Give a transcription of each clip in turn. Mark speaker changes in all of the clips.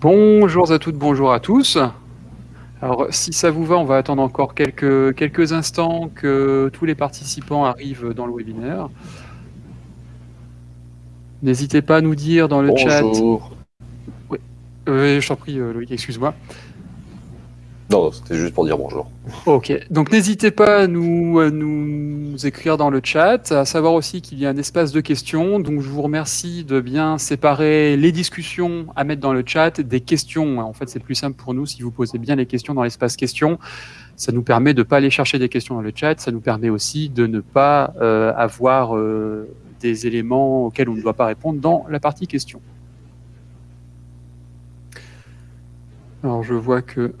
Speaker 1: Bonjour à toutes, bonjour à tous. Alors, si ça vous va, on va attendre encore quelques, quelques instants que tous les participants arrivent dans le webinaire. N'hésitez pas à nous dire dans le chat.
Speaker 2: Bonjour.
Speaker 1: Oui, euh, je t'en prie, euh, Loïc, excuse-moi.
Speaker 2: Non, c'était juste pour dire bonjour.
Speaker 1: Ok, donc n'hésitez pas à nous, écrire dans le chat, à savoir aussi qu'il y a un espace de questions, donc je vous remercie de bien séparer les discussions à mettre dans le chat des questions. En fait, c'est plus simple pour nous si vous posez bien les questions dans l'espace questions. Ça nous permet de ne pas aller chercher des questions dans le chat, ça nous permet aussi de ne pas euh, avoir euh, des éléments auxquels on ne doit pas répondre dans la partie questions. Alors je vois que...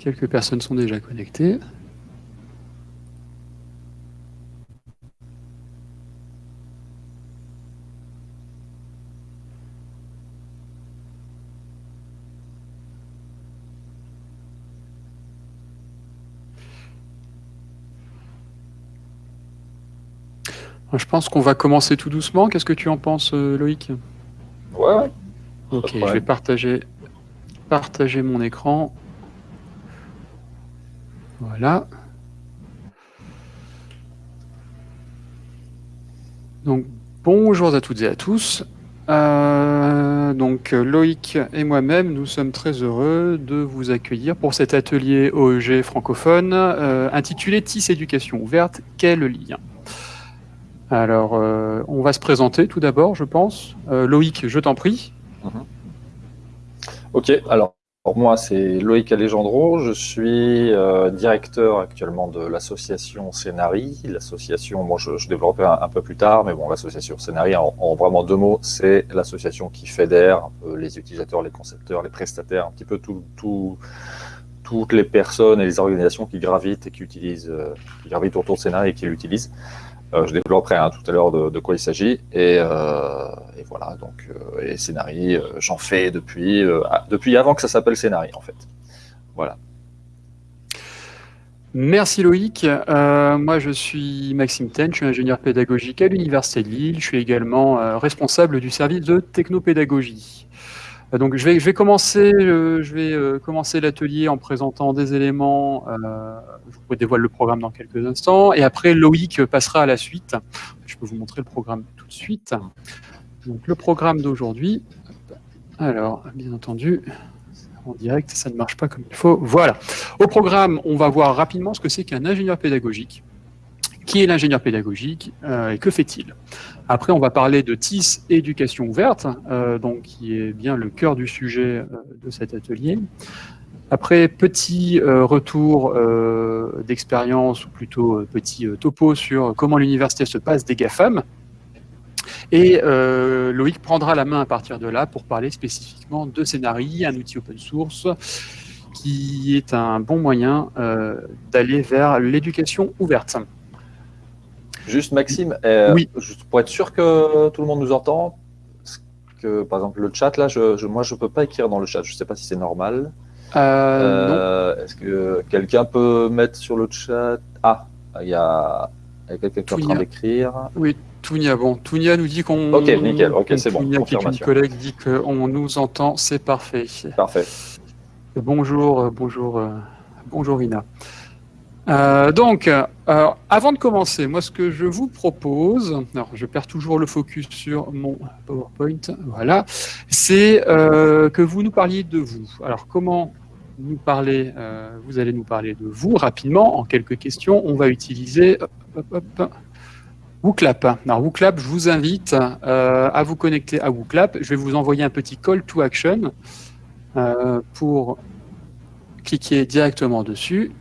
Speaker 1: Quelques personnes sont déjà connectées. Je pense qu'on va commencer tout doucement. Qu'est-ce que tu en penses, euh, Loïc?
Speaker 2: Ouais.
Speaker 1: Ok, je vais partager, partager mon écran. Voilà. Donc, bonjour à toutes et à tous. Euh, donc, Loïc et moi-même, nous sommes très heureux de vous accueillir pour cet atelier OEG francophone euh, intitulé TIS Éducation ouverte, quel lien? Alors, euh, on va se présenter tout d'abord, je pense. Loïc, je t'en prie.
Speaker 2: Mhm. Ok, alors pour moi, c'est Loïc Alejandro. Je suis euh, directeur actuellement de l'association Scénari. L'association, moi, je, je développerai un, peu plus tard, mais bon, l'association Scénari, en, vraiment deux mots, c'est l'association qui fédère les utilisateurs, les concepteurs, les prestataires, un petit peu tout, tout, toutes les personnes et les organisations qui gravitent et qui utilisent, euh, qui gravitent autour de Scénari et qui l'utilisent. Euh, je développerai hein, tout à l'heure de, quoi il s'agit. Et, euh, voilà, donc, euh, et Scénari, j'en fais depuis, depuis avant que ça s'appelle Scénari, en fait. Voilà.
Speaker 1: Merci Loïc. moi, je suis Maxime Ten, je suis ingénieur pédagogique à l'Université de Lille. Je suis également responsable du service de technopédagogie. Euh, donc je vais, commencer, euh, euh, commencer l'atelier en présentant des éléments. je vous dévoile le programme dans quelques instants, et après Loïc passera à la suite. Je peux vous montrer le programme tout de suite. Donc le programme d'aujourd'hui. Alors, bien entendu, en direct, ça ne marche pas comme il faut. Voilà. Au programme, on va voir rapidement ce que c'est qu'un ingénieur pédagogique. Qui est l'ingénieur pédagogique et que fait-il? Après, on va parler de TIS éducation ouverte, euh, donc qui est bien le cœur du sujet euh, de cet atelier. Après, petit euh, retour d'expérience, ou plutôt petit topo sur comment l'université se passe des GAFAM. Et Loïc prendra la main à partir de là pour parler spécifiquement de Scénarii, un outil open source qui est un bon moyen d'aller vers l'éducation ouverte.
Speaker 2: Juste Maxime, euh, oui. pour être sûr que tout le monde nous entend, que par exemple le chat là, je, moi je peux pas écrire dans le chat, je sais pas si c'est normal.
Speaker 1: Euh,
Speaker 2: euh, est-ce que quelqu'un peut mettre sur le chat? Ah, il y a, quelqu'un qui est en train d'écrire.
Speaker 1: Oui, Tounia, bon, Tounia nous dit qu'on.
Speaker 2: Ok, nickel, ok, c'est bon.
Speaker 1: Tounia, qui est une collègue, dit qu'on nous entend, c'est parfait.
Speaker 2: Parfait.
Speaker 1: Bonjour, bonjour, bonjour Ina. Euh, donc, euh, avant de commencer, moi ce que je vous propose, alors je perds toujours le focus sur mon PowerPoint, voilà, c'est euh, que vous nous parliez de vous. Alors comment nous parler, vous allez nous parler de vous rapidement, en quelques questions, on va utiliser WooClap. Alors WooClap, je vous invite à vous connecter à WooClap, je vais vous envoyer un petit call to action pour cliquer directement dessus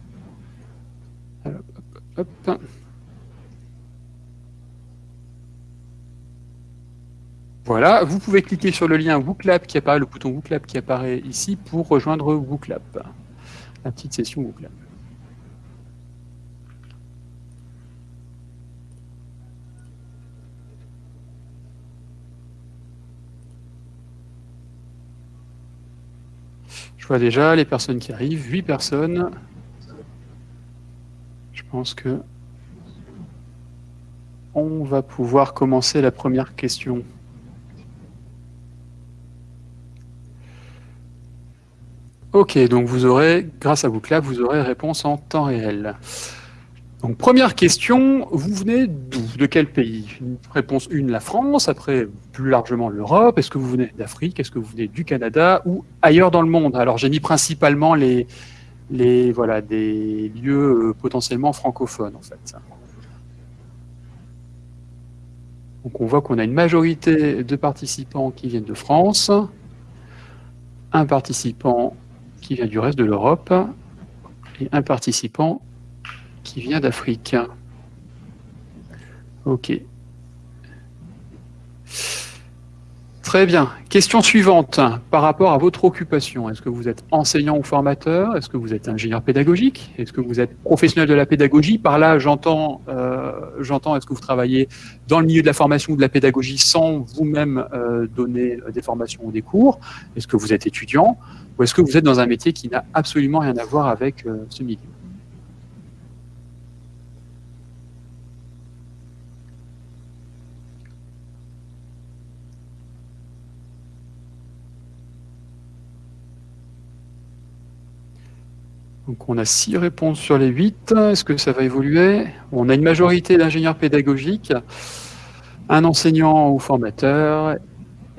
Speaker 1: voilà, vous pouvez cliquer sur le lien WooClap qui apparaît, le bouton WooClap qui apparaît ici pour rejoindre WooClap, la petite session WooClap. Je vois déjà les personnes qui arrivent, 8 personnes. Je pense que on va pouvoir commencer la première question. Ok, donc vous aurez, grâce à Booklab, vous aurez réponse en temps réel. Donc première question, vous venez d'où? De quel pays? Réponse 1, la France, après plus largement l'Europe. Est-ce que vous venez d'Afrique? Est-ce que vous venez du Canada ou ailleurs dans le monde? Alors j'ai mis principalement les, les, voilà, des lieux euh, potentiellement francophones en fait. Donc on voit qu'on a une majorité de participants qui viennent de France, un participant qui vient du reste de l'Europe et un participant qui vient d'Afrique. Ok. Très bien. Question suivante. Par rapport à votre occupation, est-ce que vous êtes enseignant ou formateur? Est-ce que vous êtes ingénieur pédagogique? Est-ce que vous êtes professionnel de la pédagogie? Par là, j'entends, euh, j'entends, est-ce que vous travaillez dans le milieu de la formation ou de la pédagogie sans vous-même euh, donner des formations ou des cours? Est-ce que vous êtes étudiant? Ou est-ce que vous êtes dans un métier qui n'a absolument rien à voir avec euh, ce milieu? Donc on a six réponses sur les huit. Est-ce que ça va évoluer? On a une majorité d'ingénieurs pédagogiques, un enseignant ou formateur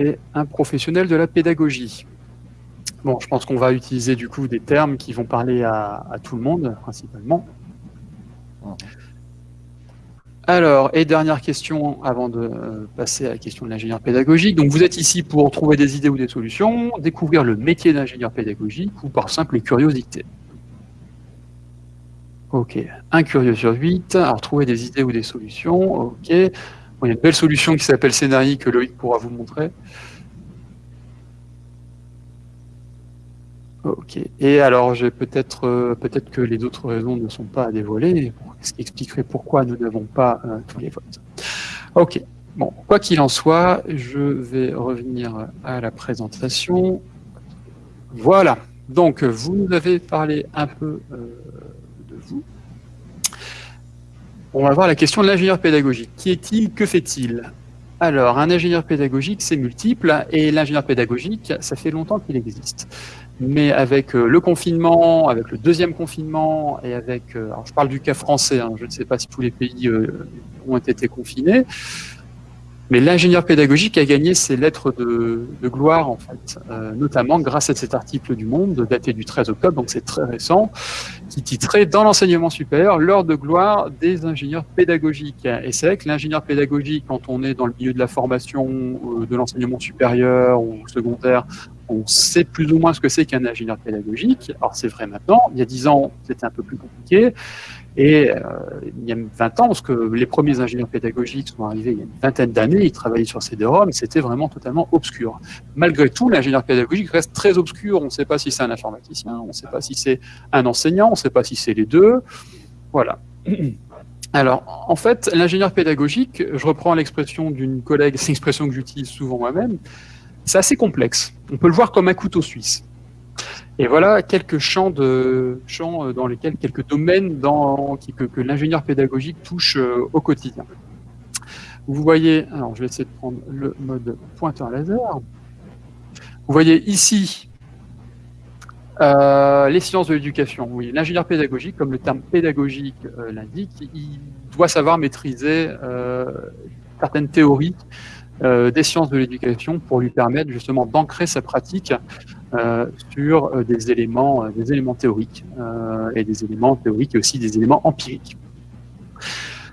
Speaker 1: et un professionnel de la pédagogie. Bon, je pense qu'on va utiliser du coup des termes qui vont parler à, tout le monde, principalement. Alors, et dernière question avant de euh, passer à la question de l'ingénieur pédagogique. Donc, vous êtes ici pour trouver des idées ou des solutions, découvrir le métier d'ingénieur pédagogique ou par simple curiosité. Ok, un curieux sur 8. Alors, trouver des idées ou des solutions. Ok. il y a une belle solution qui s'appelle Scénarii que Loïc pourra vous montrer. Ok. Et alors, peut-être euh, peut-être que les autres raisons ne sont pas à dévoiler, ce qui expliquerait pourquoi nous n'avons pas euh, tous les votes. Ok. Bon, quoi qu'il en soit, je vais revenir à la présentation. Voilà. Donc, vous nous avez parlé un peu euh, on va voir la question de l'ingénieur pédagogique. Qui est-il? Que fait-il? Alors, un ingénieur pédagogique, c'est multiple, et l'ingénieur pédagogique, ça fait longtemps qu'il existe. Mais avec euh, le confinement, avec le deuxième confinement, et avec, euh, alors je parle du cas français, hein, je ne sais pas si tous les pays euh, ont été confinés, mais l'ingénieur pédagogique a gagné ses lettres de, gloire, en fait, notamment grâce à cet article du Monde, daté du 13 octobre, donc c'est très récent, qui titrait « Dans l'enseignement supérieur, l'heure de gloire des ingénieurs pédagogiques ». Et c'est vrai que l'ingénieur pédagogique, quand on est dans le milieu de la formation, euh, de l'enseignement supérieur ou secondaire, on sait plus ou moins ce que c'est qu'un ingénieur pédagogique. Alors c'est vrai maintenant, il y a 10 ans, c'était un peu plus compliqué. Et euh, il y a 20 ans, parce que les premiers ingénieurs pédagogiques sont arrivés il y a une vingtaine d'années, ils travaillaient sur CD-ROM, c'était vraiment totalement obscur. Malgré tout, l'ingénieur pédagogique reste très obscur. On ne sait pas si c'est un informaticien, on ne sait pas si c'est un enseignant, sait pas si c'est les deux. Voilà. Alors, en fait, l'ingénieur pédagogique, je reprends l'expression d'une collègue, c'est une expression que j'utilise souvent moi-même, c'est assez complexe. On peut le voir comme un couteau suisse. Et voilà quelques champs, de, champs euh, dans lesquels, quelques domaines dans, que, que l'ingénieur pédagogique touche euh, au quotidien. Vous voyez, alors je vais essayer de prendre le mode pointeur laser. Vous voyez ici euh, les sciences de l'éducation. Oui, l'ingénieur pédagogique, comme le terme pédagogique l'indique, il doit savoir maîtriser certaines théories des sciences de l'éducation pour lui permettre justement d'ancrer sa pratique euh, sur euh, des éléments, euh, des éléments théoriques et des éléments théoriques et aussi des éléments empiriques.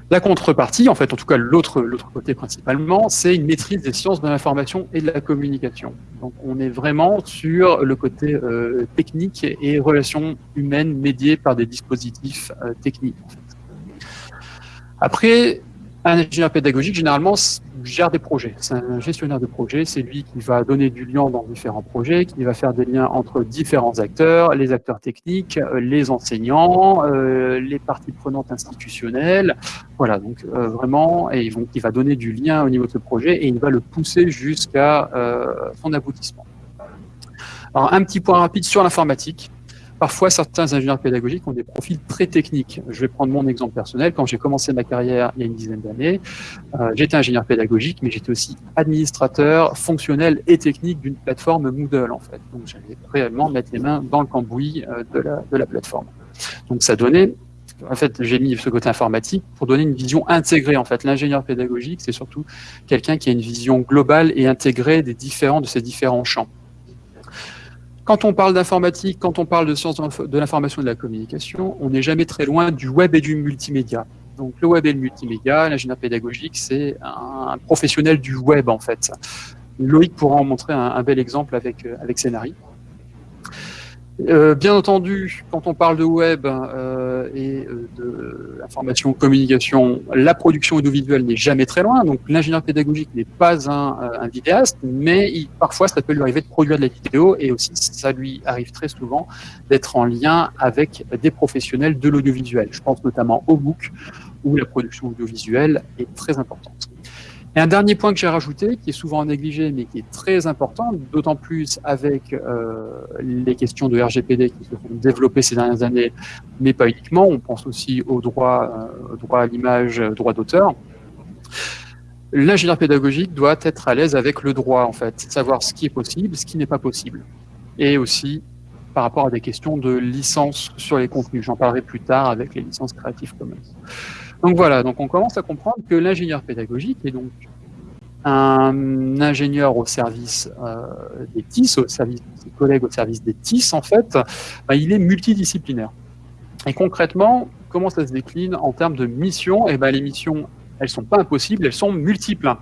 Speaker 1: La contrepartie, en fait, en tout cas l'autre côté principalement, c'est une maîtrise des sciences de l'information et de la communication. Donc on est vraiment sur le côté technique et relations humaines médiées par des dispositifs techniques. Après, un ingénieur pédagogique, généralement, gère des projets. C'est un gestionnaire de projet. C'est lui qui va donner du lien dans différents projets, qui va faire des liens entre différents acteurs, les acteurs techniques, euh, les enseignants, euh, les parties prenantes institutionnelles. Voilà, donc euh, vraiment, et il va donner du lien au niveau de ce projet et il va le pousser jusqu'à son aboutissement. Alors, un petit point rapide sur l'informatique. Parfois, certains ingénieurs pédagogiques ont des profils très techniques. Je vais prendre mon exemple personnel. Quand j'ai commencé ma carrière il y a une dizaine d'années, euh, j'étais ingénieur pédagogique, mais j'étais aussi administrateur fonctionnel et technique d'une plateforme Moodle, en fait. Donc, j'allais réellement mettre les mains dans le cambouis euh, de, la, plateforme. Donc, ça donnait en fait, j'ai mis ce côté informatique pour donner une vision intégrée. En fait, l'ingénieur pédagogique, c'est surtout quelqu'un qui a une vision globale et intégrée des différents de ces différents champs. Quand on parle d'informatique, quand on parle de sciences de l'information et de la communication, on n'est jamais très loin du web et du multimédia. Donc le web et le multimédia, l'ingénieur pédagogique, c'est un, professionnel du web en fait. Loïc pourra en montrer un, bel exemple avec, euh, avec. Euh, bien entendu, quand on parle de web euh, et euh, de information, communication, la production audiovisuelle n'est jamais très loin. Donc l'ingénieur pédagogique n'est pas un, euh, un vidéaste, mais il, parfois ça peut lui arriver de produire de la vidéo et aussi ça lui arrive très souvent d'être en lien avec des professionnels de l'audiovisuel. Je pense notamment au book où la production audiovisuelle est très importante. Et un dernier point que j'ai rajouté, qui est souvent négligé, mais qui est très important, d'autant plus avec euh, les questions de RGPD qui se sont développées ces dernières années, mais pas uniquement, on pense aussi au droit, euh, droit à l'image, droit d'auteur. L'ingénieur pédagogique doit être à l'aise avec le droit, en fait, savoir ce qui est possible, ce qui n'est pas possible. Et aussi par rapport à des questions de licence sur les contenus. J'en parlerai plus tard avec les licences Creative Commons. Donc voilà, donc on commence à comprendre que l'ingénieur pédagogique est donc un ingénieur au service euh, des TIS, au service de ses collègues au service des TIS, en fait, bah, il est multidisciplinaire. Et concrètement, comment ça se décline en termes de missions? Eh ben, les missions, elles sont pas impossibles, elles sont multiples.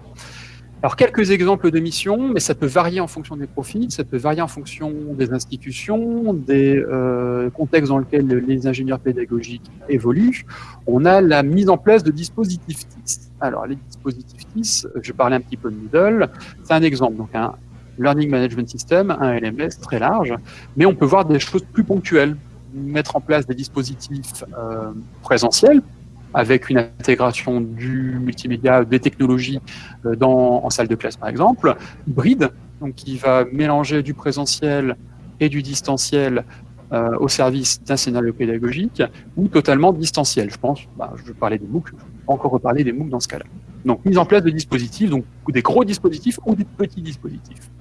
Speaker 1: Alors, quelques exemples de missions, mais ça peut varier en fonction des profils, ça peut varier en fonction des institutions, des euh, contextes dans lesquels les ingénieurs pédagogiques évoluent. On a la mise en place de dispositifs TIS. Alors, les dispositifs TIS, je parlais un petit peu de Moodle, c'est un exemple. Donc, un Learning Management System, un LMS très large, mais on peut voir des choses plus ponctuelles. Mettre en place des dispositifs euh, présentiels, avec une intégration du multimédia, des technologies euh, dans, en salle de classe par exemple, hybride, donc qui va mélanger du présentiel et du distanciel euh, au service d'un scénario pédagogique, ou totalement distanciel. Je pense, bah, je parler des MOOC, je vais encore reparler des MOOC dans ce cas-là. Donc mise en place de dispositifs, donc des gros dispositifs ou des petits dispositifs.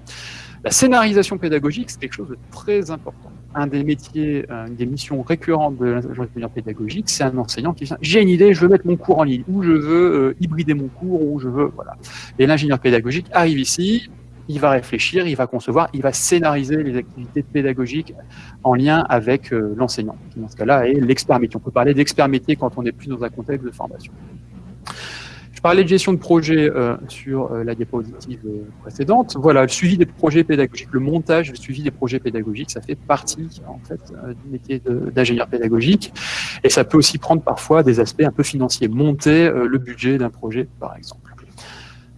Speaker 1: La scénarisation pédagogique, c'est quelque chose de très important. Un des métiers, euh, une des missions récurrentes de l'ingénieur pédagogique, c'est un enseignant qui dit j'ai une idée, je veux mettre mon cours en ligne, ou je veux euh, hybrider mon cours, ou je veux, voilà. Et l'ingénieur pédagogique arrive ici, il va réfléchir, il va concevoir, il va scénariser les activités pédagogiques en lien avec euh, l'enseignant, qui dans ce cas-là est l'expert métier. On peut parler d'expert métier quand on n'est plus dans un contexte de formation parlais de gestion de projet euh, sur euh, la diapositive euh, précédente. Voilà, le suivi des projets pédagogiques, le montage, le suivi des projets pédagogiques, ça fait partie en fait du métier d'ingénieur pédagogique. Et ça peut aussi prendre parfois des aspects un peu financiers, monter le budget d'un projet, par exemple.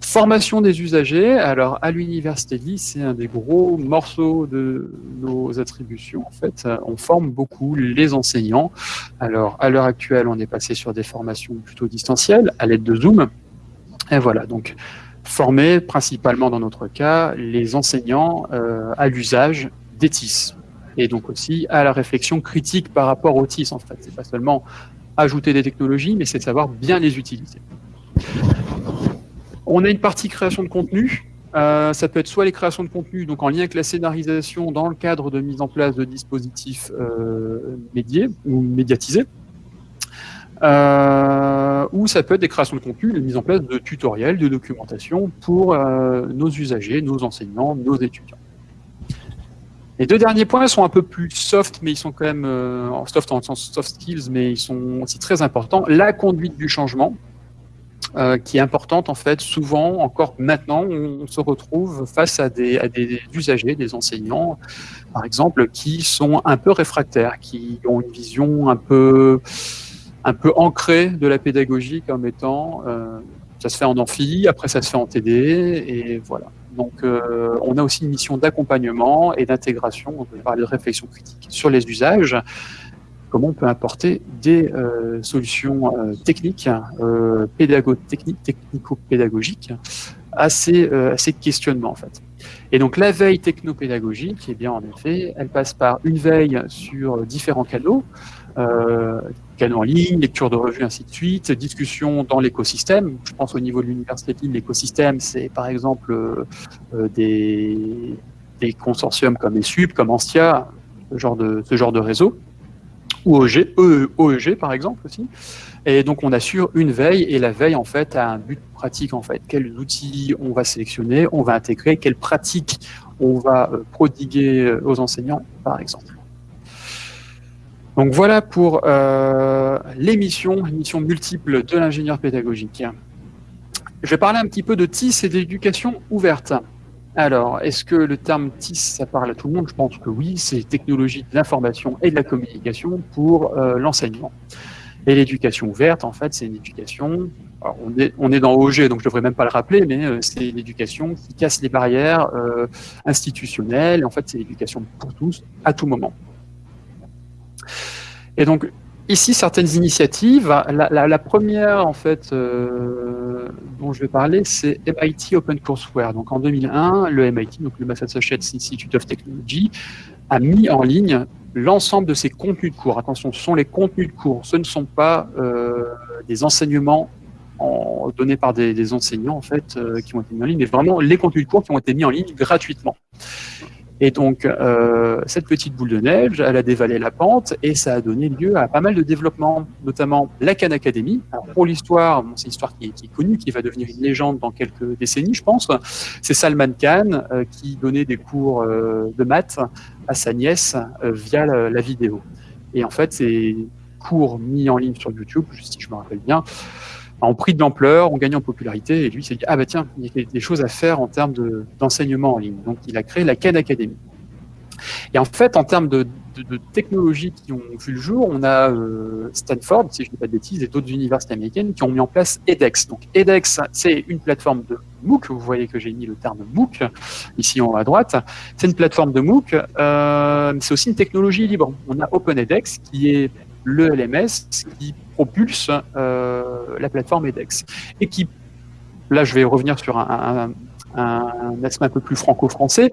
Speaker 1: Formation des usagers, alors à l'université Lille, c'est un des gros morceaux de nos attributions. En fait, on forme beaucoup les enseignants. Alors à l'heure actuelle, on est passé sur des formations plutôt distancielles à l'aide de Zoom. Et voilà, donc former principalement dans notre cas les enseignants euh, à l'usage des TIS et donc aussi à la réflexion critique par rapport aux TIS en fait. C'est pas seulement ajouter des technologies, mais c'est de savoir bien les utiliser. On a une partie création de contenu. Euh, ça peut être soit les créations de contenu, donc en lien avec la scénarisation dans le cadre de mise en place de dispositifs euh, médiés ou médiatisés, euh, ou ça peut être des créations de contenu, la mise en place de tutoriels, de documentation pour nos usagers, nos enseignants, nos étudiants. Les deux derniers points sont un peu plus soft, mais ils sont quand même soft en sens soft skills, mais ils sont aussi très importants. La conduite du changement, euh, qui est importante en fait. Souvent, encore maintenant, on se retrouve face à des, usagers, des enseignants, par exemple, qui sont un peu réfractaires, qui ont une vision un peu, un peu ancrée de la pédagogie comme étant, euh, ça se fait en amphi, après ça se fait en TD, et voilà. Donc, euh, on a aussi une mission d'accompagnement et d'intégration, on peut parler de réflexion critique sur les usages, comment on peut apporter des euh, solutions euh, techniques, euh, pédago techniques, technico-pédagogiques à ces, à questionnements en fait. Et donc la veille technopédagogique, eh bien en effet, elle passe par une veille sur différents canaux, canaux en ligne, lecture de revues, ainsi de suite, discussion dans l'écosystème. Je pense au niveau de l'université de Lille, l'écosystème, c'est par exemple des, consortiums comme ESUP, comme Ancia, ce genre de, ce genre de réseau, ou OEG, OEG par exemple aussi. Et donc on assure une veille, et la veille en fait a un but pratique en fait. Quels outils on va sélectionner, on va intégrer, quelles pratiques on va euh, prodiguer euh, aux enseignants par exemple. Donc voilà pour euh, l'émission, l'émission multiple de l'ingénieur pédagogique. Je vais parler un petit peu de TIS et d'éducation ouverte. Alors, est-ce que le terme TIS, ça parle à tout le monde? Je pense que oui, c'est technologie de l'information et de la communication pour euh, l'enseignement. Et l'éducation ouverte, en fait, c'est une éducation, on, est, dans OG, donc je ne devrais même pas le rappeler, mais euh, c'est une éducation qui casse les barrières euh, institutionnelles. En fait, c'est l'éducation pour tous, à tout moment. Et donc, ici, certaines initiatives. La, première, en fait, euh, dont je vais parler, c'est MIT Open Courseware. Donc, en 2001, le MIT, donc le Massachusetts Institute of Technology, a mis en ligne l'ensemble de ses contenus de cours. Attention, ce sont les contenus de cours. Ce ne sont pas euh, des enseignements donnés par des, enseignants, en fait, euh, qui ont été mis en ligne, mais vraiment les contenus de cours qui ont été mis en ligne gratuitement. Et donc, euh, cette petite boule de neige, elle a dévalé la pente et ça a donné lieu à pas mal de développements, notamment la Khan Academy. Alors, pour l'histoire, c'est une histoire qui est, connue, qui va devenir une légende dans quelques décennies, je pense. C'est Salman Khan euh, qui donnait des cours euh, de maths à sa nièce via la, vidéo. Et en fait, ces cours mis en ligne sur YouTube, si je me rappelle bien, ont pris de l'ampleur, ont gagné en popularité, et lui s'est dit, ah bah tiens, il y a des choses à faire en termes d'enseignement en ligne. Donc il a créé la Khan Academy. Et en fait, en termes de, technologies qui ont vu le jour, on a euh, Stanford, si je ne dis pas de bêtises, et d'autres universités américaines qui ont mis en place edX. Donc edX, c'est une plateforme de MOOC, vous voyez que j'ai mis le terme MOOC ici en haut à droite, c'est une plateforme de MOOC, euh, c'est aussi une technologie libre. On a OpenEDX qui est le LMS qui propulse euh, la plateforme edX. Et qui, là je vais revenir sur un, aspect un peu plus franco-français,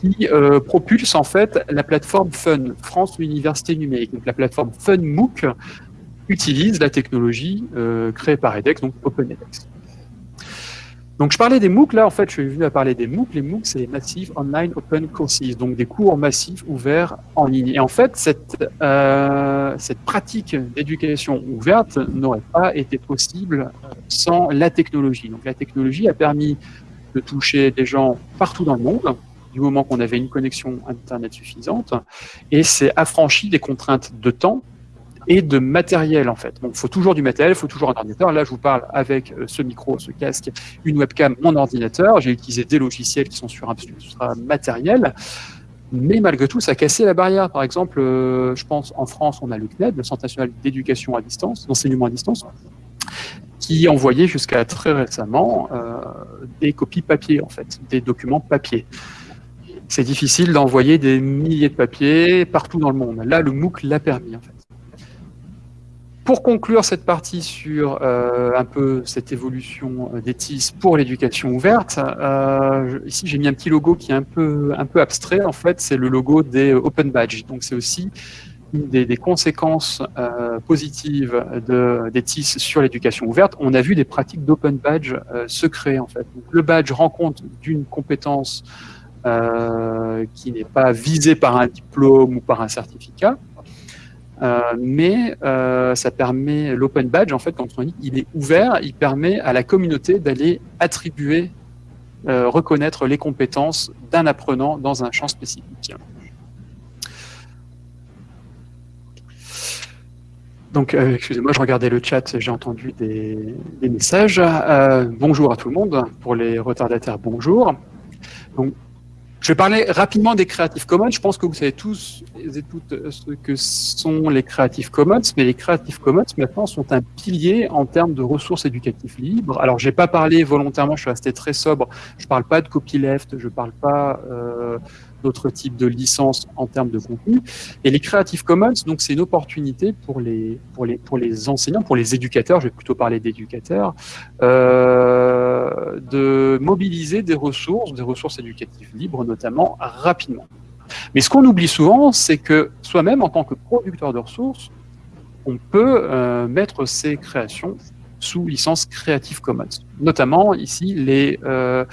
Speaker 1: qui euh, propulse en fait la plateforme FUN, France Université Numérique. Donc la plateforme FUN MOOC utilise la technologie euh, créée par edX, donc OpenEDX. Donc je parlais des MOOC, là en fait je suis venu à parler des MOOC. Les MOOC c'est Massive Online Open Courses, donc des cours massifs ouverts en ligne. Et en fait cette, euh, cette pratique d'éducation ouverte n'aurait pas été possible sans la technologie. Donc la technologie a permis de toucher des gens partout dans le monde, du moment qu'on avait une connexion Internet suffisante, et c'est affranchi des contraintes de temps et de matériel en fait. Donc il faut toujours du matériel, il faut toujours un ordinateur. Là, je vous parle avec euh, ce micro, ce casque, une webcam, mon ordinateur. J'ai utilisé des logiciels qui sont sur un matériel. Mais malgré tout, ça a cassé la barrière. Par exemple, euh, je pense en France, on a le CNED, le Centre national d'éducation à distance, d'enseignement à distance, qui envoyait jusqu'à très récemment euh, des copies papier, en fait, des documents papier. C'est difficile d'envoyer des milliers de papiers partout dans le monde. Là, le MOOC l'a permis, en fait. Pour conclure cette partie sur euh, un peu cette évolution euh, des TIS pour l'éducation ouverte, euh, ici j'ai mis un petit logo qui est un peu, un peu abstrait. En fait, c'est le logo des Open Badge. Donc c'est aussi une des, conséquences positives de, des TIS sur l'éducation ouverte. On a vu des pratiques d'Open Badge se créer en fait. le badge rend compte d'une compétence qui n'est pas visée par un diplôme ou par un certificat, euh, mais euh, ça permet l'open badge en fait quand on dit il est ouvert, il permet à la communauté d'aller attribuer, euh, reconnaître les compétences d'un apprenant dans un champ spécifique. Donc, excusez-moi, je regardais le chat, j'ai entendu des, messages. bonjour à tout le monde, pour les retardataires, bonjour. Je vais parler rapidement des Creative Commons. Je pense que vous savez tous et toutes ce que sont les Creative Commons, mais les Creative Commons maintenant sont un pilier en termes de ressources éducatives libres. Alors, j'ai pas parlé volontairement, je suis resté très sobre. Je parle pas de copyleft, je parle pas euh, d'autres types de licences en termes de contenu. Et les Creative Commons, donc, c'est une opportunité pour les pour les pour les enseignants, pour les éducateurs. Je vais plutôt parler d'éducateurs. Euh, de mobiliser des ressources, des ressources éducatives libres notamment, rapidement. Mais ce qu'on oublie souvent, c'est que soi-même, en tant que producteur de ressources, on peut euh, mettre ces créations sous licence Creative Commons. Notamment, ici, les, euh,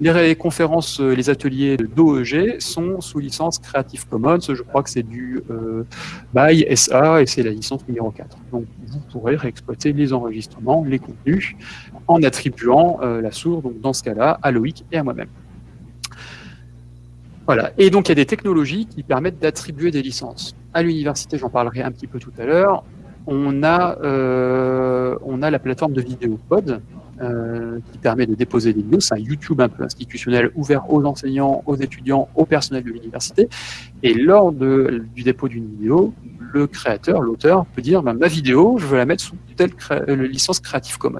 Speaker 1: les conférences, euh, les ateliers d'OEG sont sous licence Creative Commons. Je crois que c'est du euh, BY SA et c'est la licence numéro 4. Donc, vous pourrez réexploiter les enregistrements, les contenus, en attribuant la source, donc dans ce cas-là, à Loïc et à moi-même. Voilà. Et donc, il y a des technologies qui permettent d'attribuer des licences. À l'université, j'en parlerai un petit peu tout à l'heure, on a, euh, on a la plateforme de vidéo pod euh, qui permet de déposer des vidéos. C'est un YouTube un peu institutionnel ouvert aux enseignants, aux étudiants, au personnel de l'université. Et lors du dépôt d'une vidéo, le créateur, l'auteur, peut dire ben, ma vidéo, je veux la mettre sous telle euh, licence Creative Commons.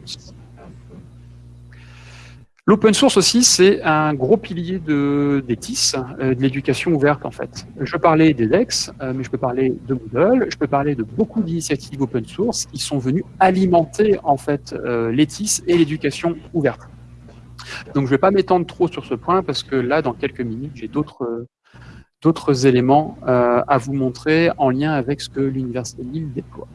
Speaker 1: L'open source aussi, c'est un gros pilier de, des euh, de l'éducation ouverte en fait. Je parler des DEX, euh, mais je peux parler de Moodle, je peux parler de beaucoup d'initiatives open source qui sont venues alimenter en fait euh, les TIS et l'éducation ouverte. Donc je ne vais pas m'étendre trop sur ce point parce que là, dans quelques minutes, j'ai d'autres d'autres éléments à vous montrer en lien avec ce que l'Université Lille déploie.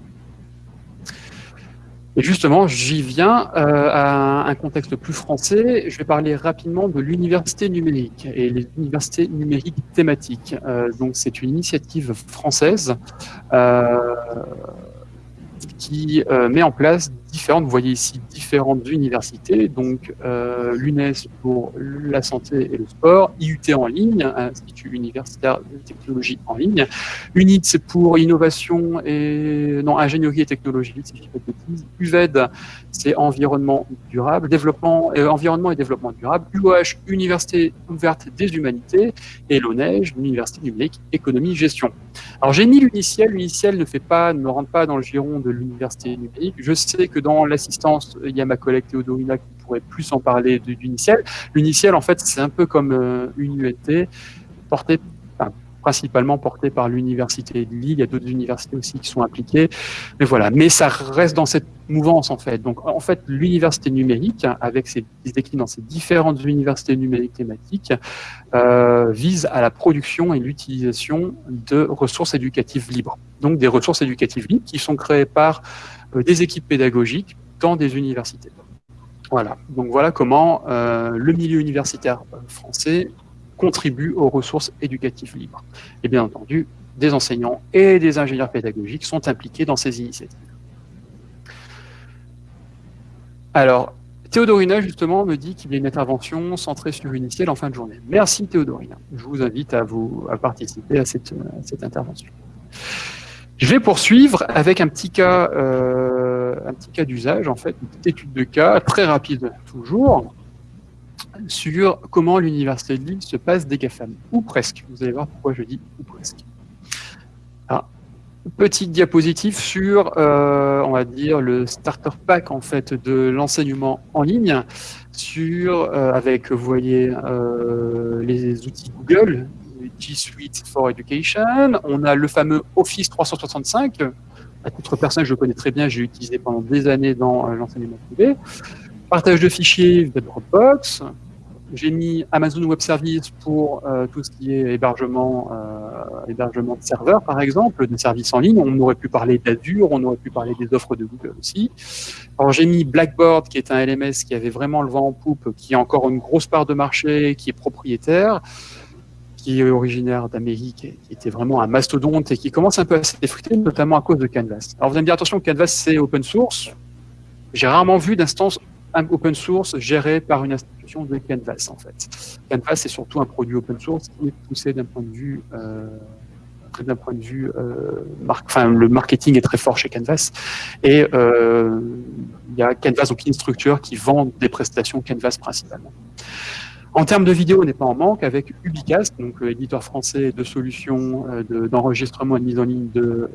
Speaker 1: Et justement, j'y viens euh, à un contexte plus français. Je vais parler rapidement de l'université numérique et les universités numériques thématiques. Euh, donc, c'est une initiative française euh, qui euh, met en place différentes, vous voyez ici, différentes universités, donc euh, l'UNES pour la santé et le sport, IUT en ligne, Institut universitaire de technologie en ligne, UNIT pour innovation et, non, ingénierie et technologie, si je ne pas de bêtises, UVED c'est environnement durable, développement, euh, environnement et développement durable, UOH, Université ouverte des humanités, et l'ONEJ, l'Université numérique, économie, gestion. Alors j'ai mis l'uniciel, l'uniciel ne fait pas, ne rentre pas dans le giron de l'université numérique. Je sais que dans l'assistance, il y a ma collègue Théodorina qui pourrait plus en parler de l'uniciel. L'uniciel, en fait, c'est un peu comme euh, une UNT portée principalement porté par l'université de Lille. Il y a d'autres universités aussi qui sont impliquées. Mais voilà. Mais ça reste dans cette mouvance, en fait. Donc, en fait, l'université numérique, avec ses écrits dans ces différentes universités numériques thématiques, euh, vise à la production et l'utilisation de ressources éducatives libres. Donc, des ressources éducatives libres qui sont créées par euh, des équipes pédagogiques dans des universités. Voilà. Donc, voilà comment euh, le milieu universitaire français contribuent aux ressources éducatives libres. Et bien entendu, des enseignants et des ingénieurs pédagogiques sont impliqués dans ces initiatives. Alors, Théodorina, justement, me dit qu'il y a une intervention centrée sur Uniciel en fin de journée. Merci Théodorina. Je vous invite à, vous, à participer à cette, cette intervention. Je vais poursuivre avec un petit cas, euh, un petit cas d'usage, en fait, une petite étude de cas, très rapide toujours sur comment l'université de Lille se passe des GAFAM, ou presque. Vous allez voir pourquoi je dis ou presque. Ah, petite diapositive sur, euh, on va dire, le starter pack en fait de l'enseignement en ligne, sur, euh, avec, vous voyez, euh, les outils Google, G Suite for Education. On a le fameux Office 365. À titre personnel, je le connais très bien, j'ai utilisé pendant des années dans l'enseignement privé. Partage de fichiers de Dropbox, j'ai mis Amazon Web Service pour euh, tout ce qui est hébergement, euh, hébergement de serveurs, par exemple, de services en ligne. On aurait pu parler d'Azure, on aurait pu parler des offres de Google aussi. Alors j'ai mis Blackboard, qui est un LMS qui avait vraiment le vent en poupe, qui a encore une grosse part de marché, qui est propriétaire, qui est originaire d'Amérique, qui était vraiment un mastodonte et qui commence un peu à s'effriter, notamment à cause de Canvas. Alors vous allez me dire, attention, Canvas c'est open source. J'ai rarement vu d'instance open source géré par une institution de Canvas en fait. Canvas c'est surtout un produit open source qui est poussé d'un point de vue euh, d'un point de vue euh, le marketing est très fort chez Canvas et euh, il y a Canvas donc une structure qui vend des prestations Canvas principalement. En termes de vidéo, on n'est pas en manque avec Ubicast, donc éditeur français de solutions d'enregistrement et de mise en ligne de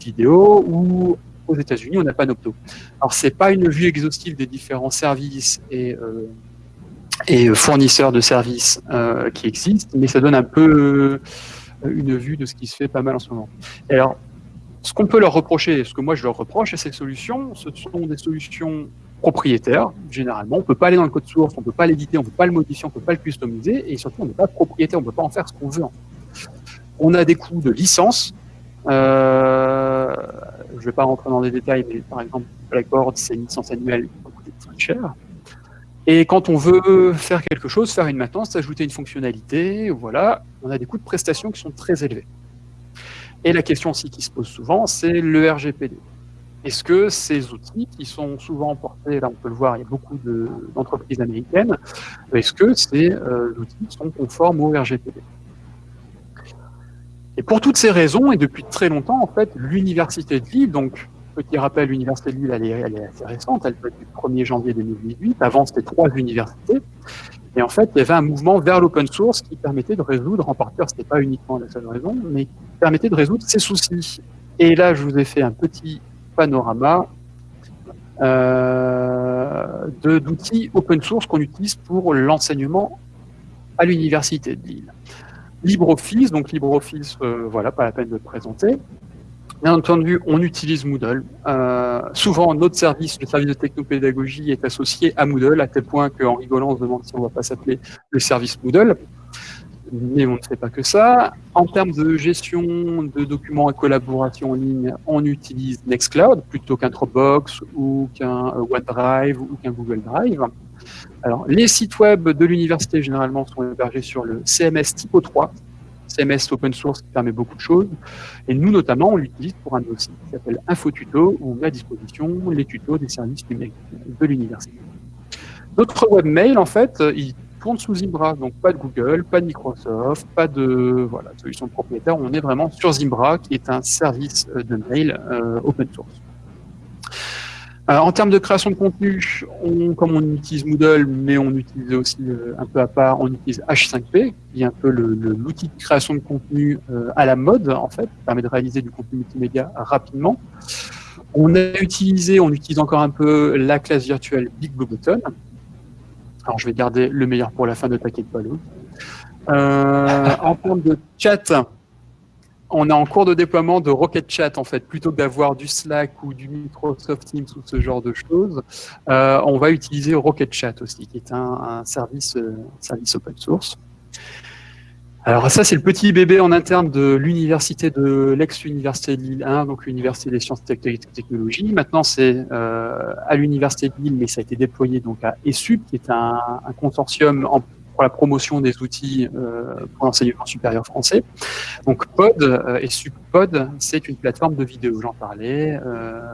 Speaker 1: vidéos, ou aux États-Unis, on pas Panopto. Alors, c'est pas une vue exhaustive des différents services et, euh, fournisseurs de services euh, qui existent, mais ça donne un peu euh, une vue de ce qui se fait pas mal en ce moment. alors, ce qu'on peut leur reprocher, ce que moi je leur reproche à ces solutions, ce sont des solutions propriétaire, généralement. On ne peut pas aller dans le code source, on ne peut pas l'éditer, on ne peut pas le modifier, on ne peut pas le customiser, et surtout, on n'est pas propriétaire, on ne peut pas en faire ce qu'on veut. On a des coûts de licence. Je ne vais pas rentrer dans les détails, mais par exemple, Blackboard, c'est une licence annuelle qui va coûter très cher. Et quand on veut faire quelque chose, faire une maintenance, ajouter une fonctionnalité, voilà, on a des coûts de prestation qui sont très élevés. Et la question aussi qui se pose souvent, c'est le RGPD. Est-ce que ces outils qui sont souvent portés, là on peut le voir, il y a beaucoup d'entreprises américaines, est-ce que ces euh, outils sont conformes au RGPD Et pour toutes ces raisons, et depuis très longtemps, en fait, l'Université de Lille, donc petit rappel, l'Université de Lille, elle est, assez récente, elle être du 1er janvier 2018, avant c'était trois universités, et en fait, il y avait un mouvement vers l'open source qui permettait de résoudre, en partie, ce n'était pas uniquement la seule raison, mais qui permettait de résoudre ces soucis. Et là, je vous ai fait un petit panorama euh, d'outils open source qu'on utilise pour l'enseignement à l'université de Lille. LibreOffice, donc LibreOffice, euh, voilà, pas la peine de le présenter. Bien entendu, on utilise Moodle. Euh, souvent, notre service, le service de technopédagogie, est associé à Moodle, à tel point qu'en rigolant, on se demande si on ne va pas s'appeler le service Moodle mais on ne fait pas que ça. En termes de gestion de documents et collaboration en ligne, on utilise Nextcloud plutôt qu'un Dropbox ou qu'un euh, OneDrive ou qu'un Google Drive. Alors, les sites web de l'université, généralement, sont hébergés sur le CMS Typo 3, CMS open source qui permet beaucoup de choses. Et nous, notamment, on l'utilise pour un dossier qui s'appelle InfoTuto, où on met à disposition les tutos des services numériques de l'université. Notre webmail, en fait, il tourne sous Zimbra, donc pas de Google, pas de Microsoft, pas de voilà, solution propriétaire. On est vraiment sur Zimbra, qui est un service euh, de mail euh, open source. Euh, en termes de création de contenu, on, comme on utilise Moodle, mais on utilise aussi un peu à part, on utilise H5P, qui est un peu l'outil de création de contenu à la mode, en fait, qui permet de réaliser du contenu multimédia rapidement. On a utilisé, on utilise encore un peu la classe virtuelle Big Blue Button, alors, je vais garder le meilleur pour la fin, ne t'inquiète pas. Euh, en termes de chat, on est en cours de déploiement de Rocket Chat, en fait. Plutôt que d'avoir du Slack ou du Microsoft Teams ou ce genre de choses, euh, on va utiliser Rocket Chat aussi, qui est un, euh, service open source. Alors ça, c'est le petit bébé en interne de l'université de l'ex-université de Lille 1, donc l'université des sciences et technologies. Maintenant, c'est euh, à l'université de Lille, mais ça a été déployé donc à ESUP, qui est un, consortium pour la promotion des outils euh, pour l'enseignement supérieur français. Donc POD, euh, ESUP POD, c'est une plateforme de vidéo, j'en parlais,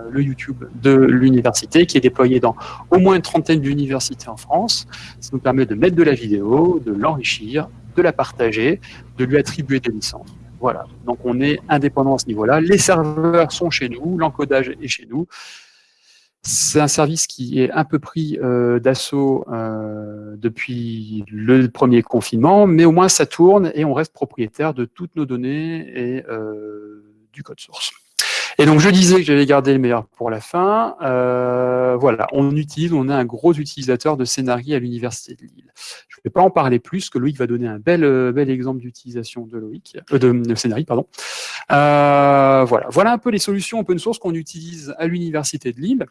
Speaker 1: le YouTube de l'université qui est déployé dans au moins une trentaine d'universités en France. Ça nous permet de mettre de la vidéo, de l'enrichir, de la partager, de lui attribuer des licences. Voilà, donc on est indépendant à ce niveau-là. Les serveurs sont chez nous, l'encodage est chez nous. C'est un service qui est un peu pris euh, d'assaut euh, depuis le premier confinement, mais au moins ça tourne et on reste propriétaire de toutes nos données et euh, du code source. Et donc, je disais que j'allais garder le meilleur pour la fin. Euh, voilà, on utilise, on est un gros utilisateur de Scénarii à l'Université de Lille. Je ne vais pas en parler plus, que Loïc va donner un bel, euh, exemple d'utilisation de Loïc, euh, de, de pardon. voilà. voilà un peu les solutions open source qu'on utilise à l'Université de Lille.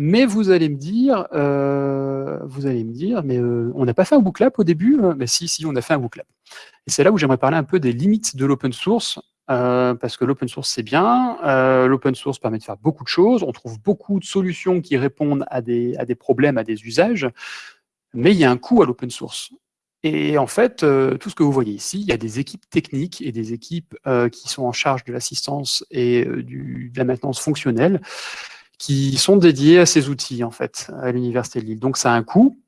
Speaker 1: Mais vous allez me dire, vous allez me dire, mais on n'a pas fait un booklap au début Mais ben, si, si, on a fait un booklap. Et c'est là où j'aimerais parler un peu des limites de l'open source euh, parce que l'open source, c'est bien. Euh, l'open source permet de faire beaucoup de choses. On trouve beaucoup de solutions qui répondent à des, problèmes, à des usages. Mais il y a un coût à l'open source. Et en fait, euh, tout ce que vous voyez ici, il y a des équipes techniques et des équipes qui sont en charge de l'assistance et de la maintenance fonctionnelle qui sont dédiées à ces outils, en fait, à l'Université de Lille. Donc, ça a un coût,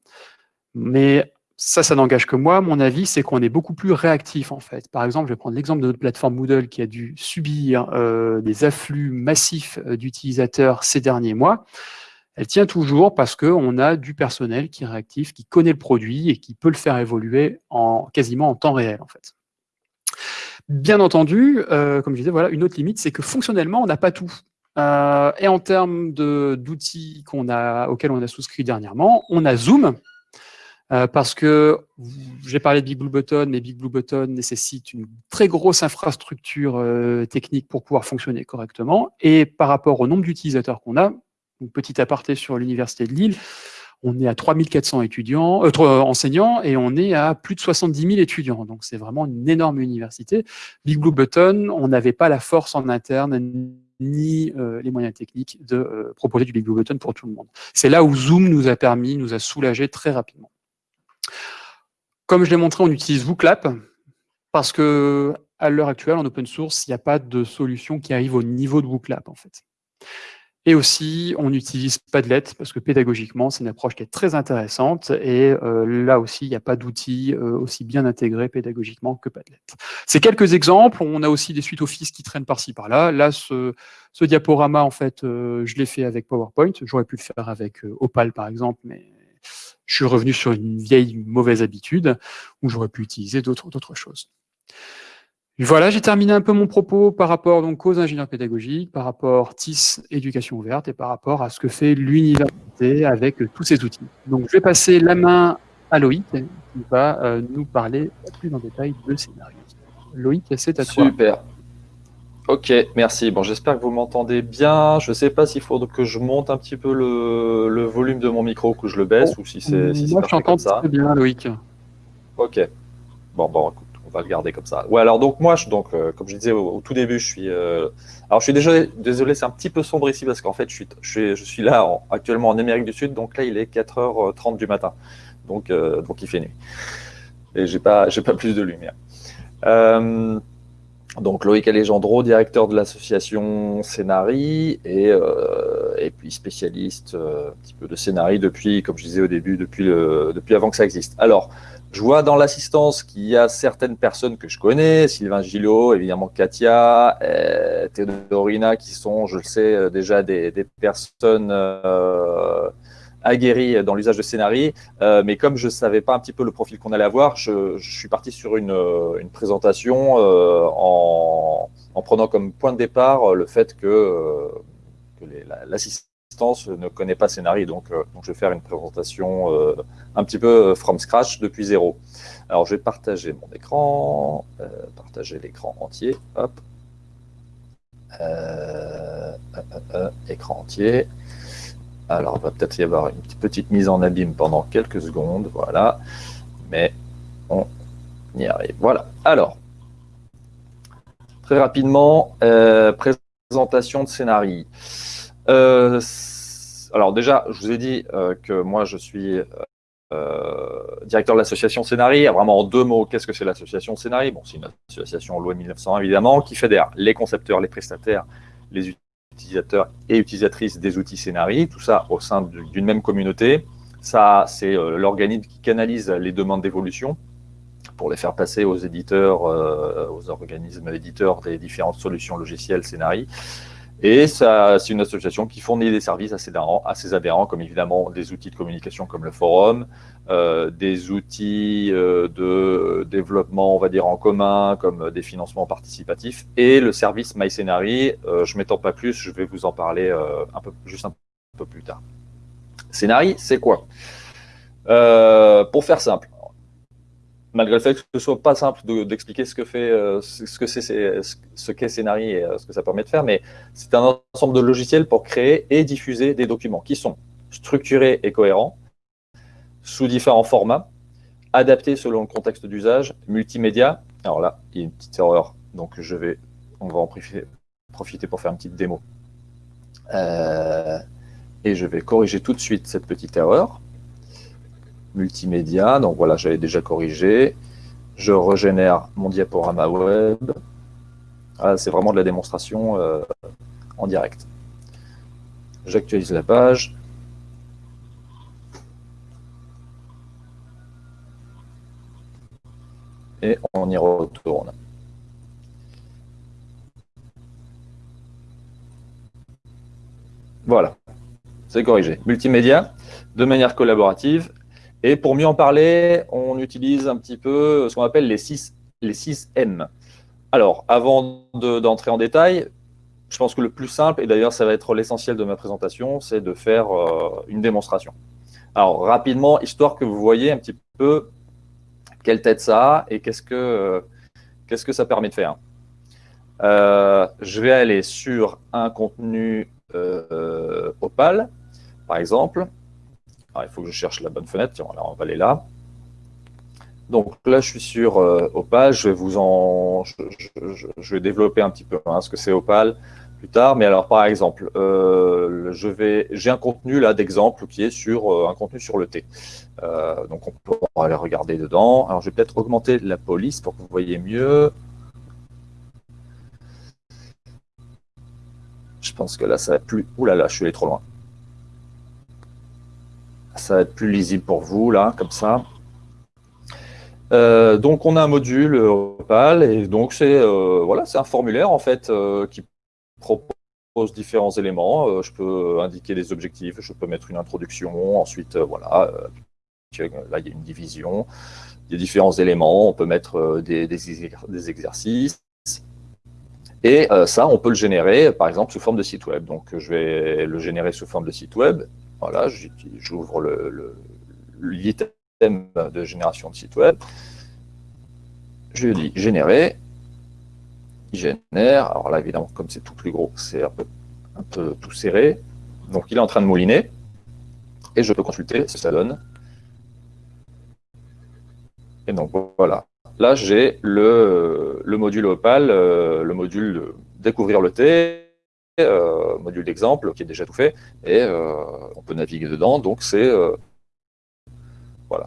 Speaker 1: mais ça, ça n'engage que moi. Mon avis, c'est qu'on est beaucoup plus réactif, en fait. Par exemple, je vais prendre l'exemple de notre plateforme Moodle qui a dû subir euh, des afflux massifs euh, d'utilisateurs ces derniers mois. Elle tient toujours parce qu'on a du personnel qui est réactif, qui connaît le produit et qui peut le faire évoluer en, quasiment en temps réel, en fait. Bien entendu, euh, comme je disais, voilà, une autre limite, c'est que fonctionnellement, on n'a pas tout. et en termes d'outils auxquels on a souscrit dernièrement, on a Zoom, euh, parce que j'ai parlé de Big Blue Button, mais Big Blue Button nécessite une très grosse infrastructure euh, technique pour pouvoir fonctionner correctement. Et par rapport au nombre d'utilisateurs qu'on a, Donc, petit aparté sur l'Université de Lille, on est à 3400 étudiants, euh, euh, enseignants et on est à plus de 70 000 étudiants. Donc, c'est vraiment une énorme université. Big Blue Button, on n'avait pas la force en interne ni euh, les moyens techniques de proposer du Big Blue Button pour tout le monde. C'est là où Zoom nous a permis, nous a soulagé très rapidement. Comme je l'ai montré, on utilise WooClap parce que à l'heure actuelle, en open source, il n'y a pas de solution qui arrive au niveau de WooClap, en fait. Et aussi, on utilise Padlet, parce que pédagogiquement, c'est une approche qui est très intéressante, et euh, là aussi, il n'y a pas d'outils euh, aussi bien intégrés pédagogiquement que Padlet. C'est quelques exemples, on a aussi des suites Office qui traînent par-ci par-là. Là, ce, diaporama, en fait, euh, je l'ai fait avec PowerPoint, j'aurais pu le faire avec Opal, par exemple, mais je suis revenu sur une vieille mauvaise habitude, où j'aurais pu utiliser d'autres choses. Voilà, j'ai terminé un peu mon propos par rapport donc, aux ingénieurs pédagogiques, par rapport TIS éducation ouverte et par rapport à ce que fait l'université avec tous ces outils. Donc je vais passer la main à Loïc qui va euh, nous parler plus en détail de scénario. Loïc, c'est à
Speaker 2: toi. Super. Ok, merci. Bon, j'espère que vous m'entendez bien. Je ne sais pas s'il faut que je monte un petit peu le, volume de mon micro, que je le baisse, ou si c'est si
Speaker 1: Moi, je t'entends très bien, Loïc.
Speaker 2: Ok. Bon, bon, écoute on va le garder comme ça. Ouais, alors donc moi, je, donc, euh, comme je disais au, tout début, je suis. Euh, alors je suis déjà désolé, c'est un petit peu sombre ici parce qu'en fait, je suis, je suis, je suis là actuellement en Amérique du Sud, donc là, il est 4h30 du matin. Donc, euh, donc il fait nuit. Et j'ai pas, j'ai pas plus de lumière. Donc Loïc Alejandro, directeur de l'association Scénari et, et puis spécialiste un petit peu de scénarii depuis, comme je disais au début, depuis, le, depuis avant que ça existe. Alors, je vois dans l'assistance qu'il y a certaines personnes que je connais, Sylvain Gillot, évidemment Katia, euh, Théodorina, qui sont, je le sais, euh, déjà des, personnes euh, aguerries dans l'usage de scénarii. mais comme je ne savais pas un petit peu le profil qu'on allait avoir, je, suis parti sur une, présentation en, prenant comme point de départ le fait que, l'assistance ne connaît pas Scénarii, donc, euh, donc je vais faire une présentation euh, un petit peu euh, from scratch depuis zéro. Alors je vais partager mon écran, partager l'écran entier, hop, écran entier. Alors, il va peut-être y avoir une petite mise en abîme pendant quelques secondes, voilà. Mais on y arrive. Voilà. Alors, très rapidement, présentation de scénarii. Euh, alors déjà, je vous ai dit euh, que moi, je suis euh, directeur de l'association Scénarii. Vraiment en deux mots, qu'est-ce que c'est l'association Scénarii? Bon, c'est une association loi 1901 évidemment, qui fédère les concepteurs, les prestataires, les utilisateurs et utilisatrices des outils Scénarii, tout ça au sein d'une même communauté. Ça, c'est l'organisme qui canalise les demandes d'évolution pour les faire passer aux éditeurs, aux organismes éditeurs des différentes solutions logicielles Scénarii. Et c'est une association qui fournit des services à ses, à ses adhérents comme évidemment des outils de communication comme le forum, euh, des outils euh, de développement, on va dire, en commun, comme des financements participatifs, et le service MyScénarii. Euh, je ne m'étends pas plus, je vais vous en parler euh, un peu, juste un peu plus tard. Scénarii, c'est quoi? Pour faire simple, malgré le fait que ce soit pas simple d'expliquer ce que fait, euh, ce que c'est, ce qu'est Scénarii et euh, ce que ça permet de faire, mais c'est un ensemble de logiciels pour créer et diffuser des documents qui sont structurés et cohérents, sous différents formats, adaptés selon le contexte d'usage, multimédia. Alors là, il y a une petite erreur, donc je vais, on va en profiter pour faire une petite démo. Euh, et je vais corriger tout de suite cette petite erreur multimédia. Donc voilà, j'avais déjà corrigé. Je régénère mon diaporama web. Ah, c'est vraiment de la démonstration euh, en direct. J'actualise la page. Et on y retourne. Voilà, c'est corrigé. Multimédia, de manière collaborative, et pour mieux en parler, on utilise un petit peu ce qu'on appelle les 6, les 6 M. Alors, avant d'entrer en détail, je pense que le plus simple, et d'ailleurs ça va être l'essentiel de ma présentation, c'est de faire euh, une démonstration. Alors, rapidement, histoire que vous voyez un petit peu quelle tête ça a et qu'est-ce que, euh, que ça permet de faire. Euh, je vais aller sur un contenu Opal. par exemple, il faut que je cherche la bonne fenêtre, Tiens, on va aller là. Donc là, je suis sur Opal, je vais vous en, je, vais développer un petit peu hein, ce que c'est Opal plus tard. Mais alors, par exemple, euh, je vais, j'ai un contenu là d'exemple qui est sur euh, un contenu sur le thé. Euh, donc, on peut aller regarder dedans. Alors, je vais peut-être augmenter la police pour que vous voyez mieux. Je pense que là, ça va plus... Ouh là là, je suis allé trop loin. Ça va être plus lisible pour vous, là, comme ça. donc, on a un module Opal, et donc c'est voilà, c'est un formulaire en fait qui propose différents éléments. Euh, je peux indiquer des objectifs, je peux mettre une introduction, ensuite, euh, voilà, euh, là, il y a une division, il y a différents éléments, on peut mettre des, exercices. Et ça, on peut le générer, par exemple, sous forme de site web. Donc, je vais le générer sous forme de site web. Voilà, j'ouvre l'item le, de génération de site web. Je dis générer il génère. Alors là, évidemment, comme c'est tout plus gros, c'est un peu, tout serré. Donc il est en train de mouliner. Et je peux consulter ce que ça donne. Et donc voilà. Là, j'ai le, module Opal, euh, le module découvrir le T, euh, module d'exemple qui est déjà tout fait, et euh, on peut naviguer dedans. Donc c'est voilà,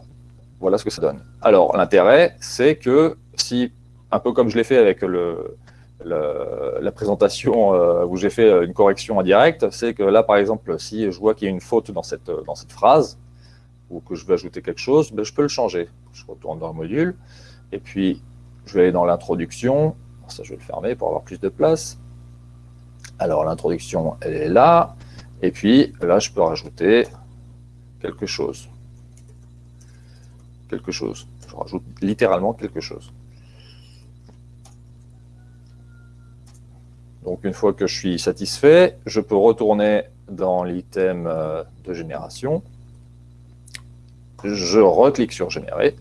Speaker 2: voilà ce que ça donne. Alors l'intérêt, c'est que si un peu comme je l'ai fait avec le, la présentation euh, où j'ai fait euh, une correction indirecte, c'est que là, par exemple, si je vois qu'il y a une faute dans cette, dans cette phrase, ou que je veux ajouter quelque chose, ben, je peux le changer. Je retourne dans le module, et puis je vais aller dans l'introduction. Ça, je vais le fermer pour avoir plus de place. Alors, l'introduction, elle est là. Et puis, là, je peux rajouter quelque chose. Quelque chose. Je rajoute littéralement quelque chose. Donc une fois que je suis satisfait, je peux retourner dans l'item euh, de génération. Je reclique sur générer.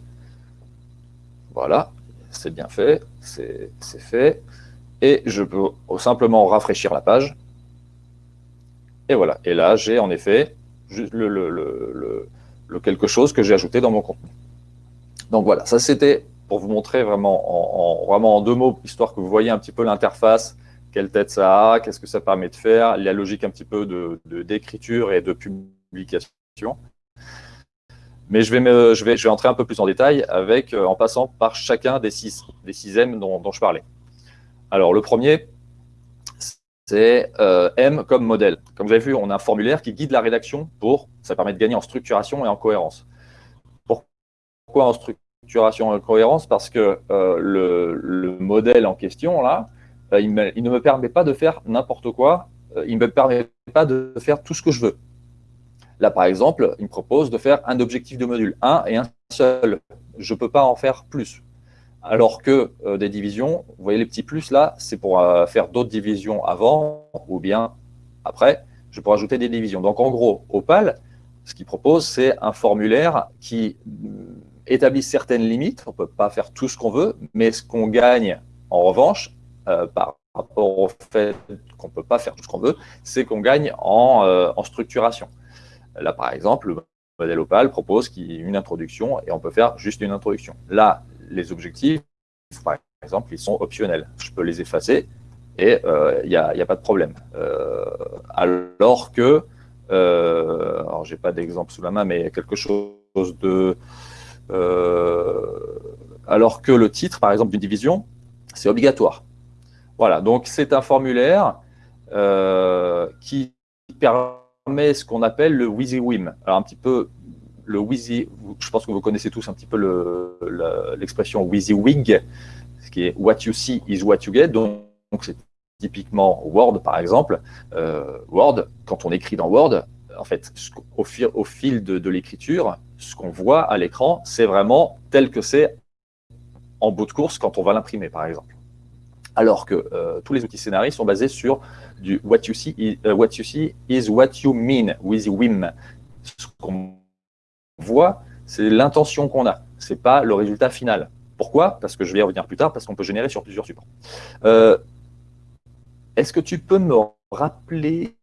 Speaker 2: Voilà, c'est bien fait, c'est fait. Et je peux simplement rafraîchir la page. Et voilà, et là j'ai en effet le, quelque chose que j'ai ajouté dans mon contenu. Donc voilà, ça c'était pour vous montrer vraiment en, vraiment en deux mots, histoire que vous voyez un petit peu l'interface quelle tête ça a, qu'est-ce que ça permet de faire, la logique un petit peu d'écriture de, et de publication. Mais je vais, je, vais, je vais entrer un peu plus en détail avec, euh, en passant par chacun des six, des six M dont, je parlais. Alors, le premier, c'est euh, M comme modèle. Comme vous avez vu, on a un formulaire qui guide la rédaction pour, ça permet de gagner en structuration et en cohérence. Pourquoi en structuration et en cohérence? Parce que euh, le, le, modèle en question, là, euh, il, ne me permet pas de faire n'importe quoi, il ne me permet pas de faire tout ce que je veux. Là, par exemple, il me propose de faire un objectif de module, un et un seul. Je ne peux pas en faire plus. Alors que euh, des divisions, vous voyez les petits plus là, c'est pour faire d'autres divisions avant ou bien après, je peux rajouter des divisions. Donc en gros, Opal, ce qu'il propose, c'est un formulaire qui établit certaines limites. On ne peut pas faire tout ce qu'on veut, mais ce qu'on gagne en revanche, euh, par rapport au fait qu'on ne peut pas faire tout ce qu'on veut, c'est qu'on gagne euh, en, structuration. Là, par exemple, le modèle Opal propose une introduction et on peut faire juste une introduction. Là, les objectifs, par exemple, ils sont optionnels. Je peux les effacer et il euh, n'y a, pas de problème. alors que, alors j'ai pas d'exemple sous la main, mais quelque chose de... alors que le titre, par exemple, d'une division, c'est obligatoire. Voilà, donc c'est un formulaire euh, qui permet ce qu'on appelle le WYSIWYM. Alors un petit peu, le WYSI, je pense que vous connaissez tous un petit peu l'expression le, ce qui est what you see is what you get. Donc c'est typiquement Word par exemple. Euh, Word, quand on écrit dans Word, en fait, au, fil, de, de l'écriture, ce qu'on voit à l'écran, c'est vraiment tel que c'est en bout de course quand on va l'imprimer, par exemple alors que euh, tous les outils scénarii sont basés sur du what you see is, euh, what you see is what you mean with WIM. Ce qu'on voit, c'est l'intention qu'on a, c'est pas le résultat final. Pourquoi? Parce que je vais y revenir plus tard, parce qu'on peut générer sur plusieurs supports. Euh, est-ce que tu peux me rappeler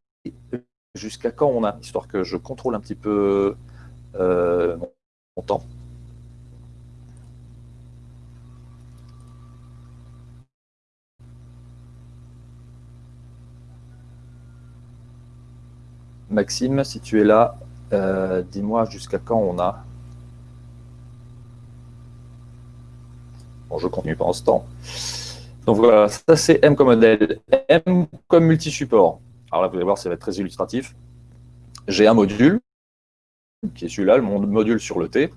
Speaker 2: jusqu'à quand on a, histoire que je contrôle un petit peu euh, mon temps? Maxime, si tu es là, euh, dis-moi jusqu'à quand on a. Bon, je continue pendant ce temps. Donc voilà, ça c'est M comme modèle. M comme multi-support. Alors là, vous allez voir, ça va être très illustratif. J'ai un module, qui est celui-là, mon module sur le T.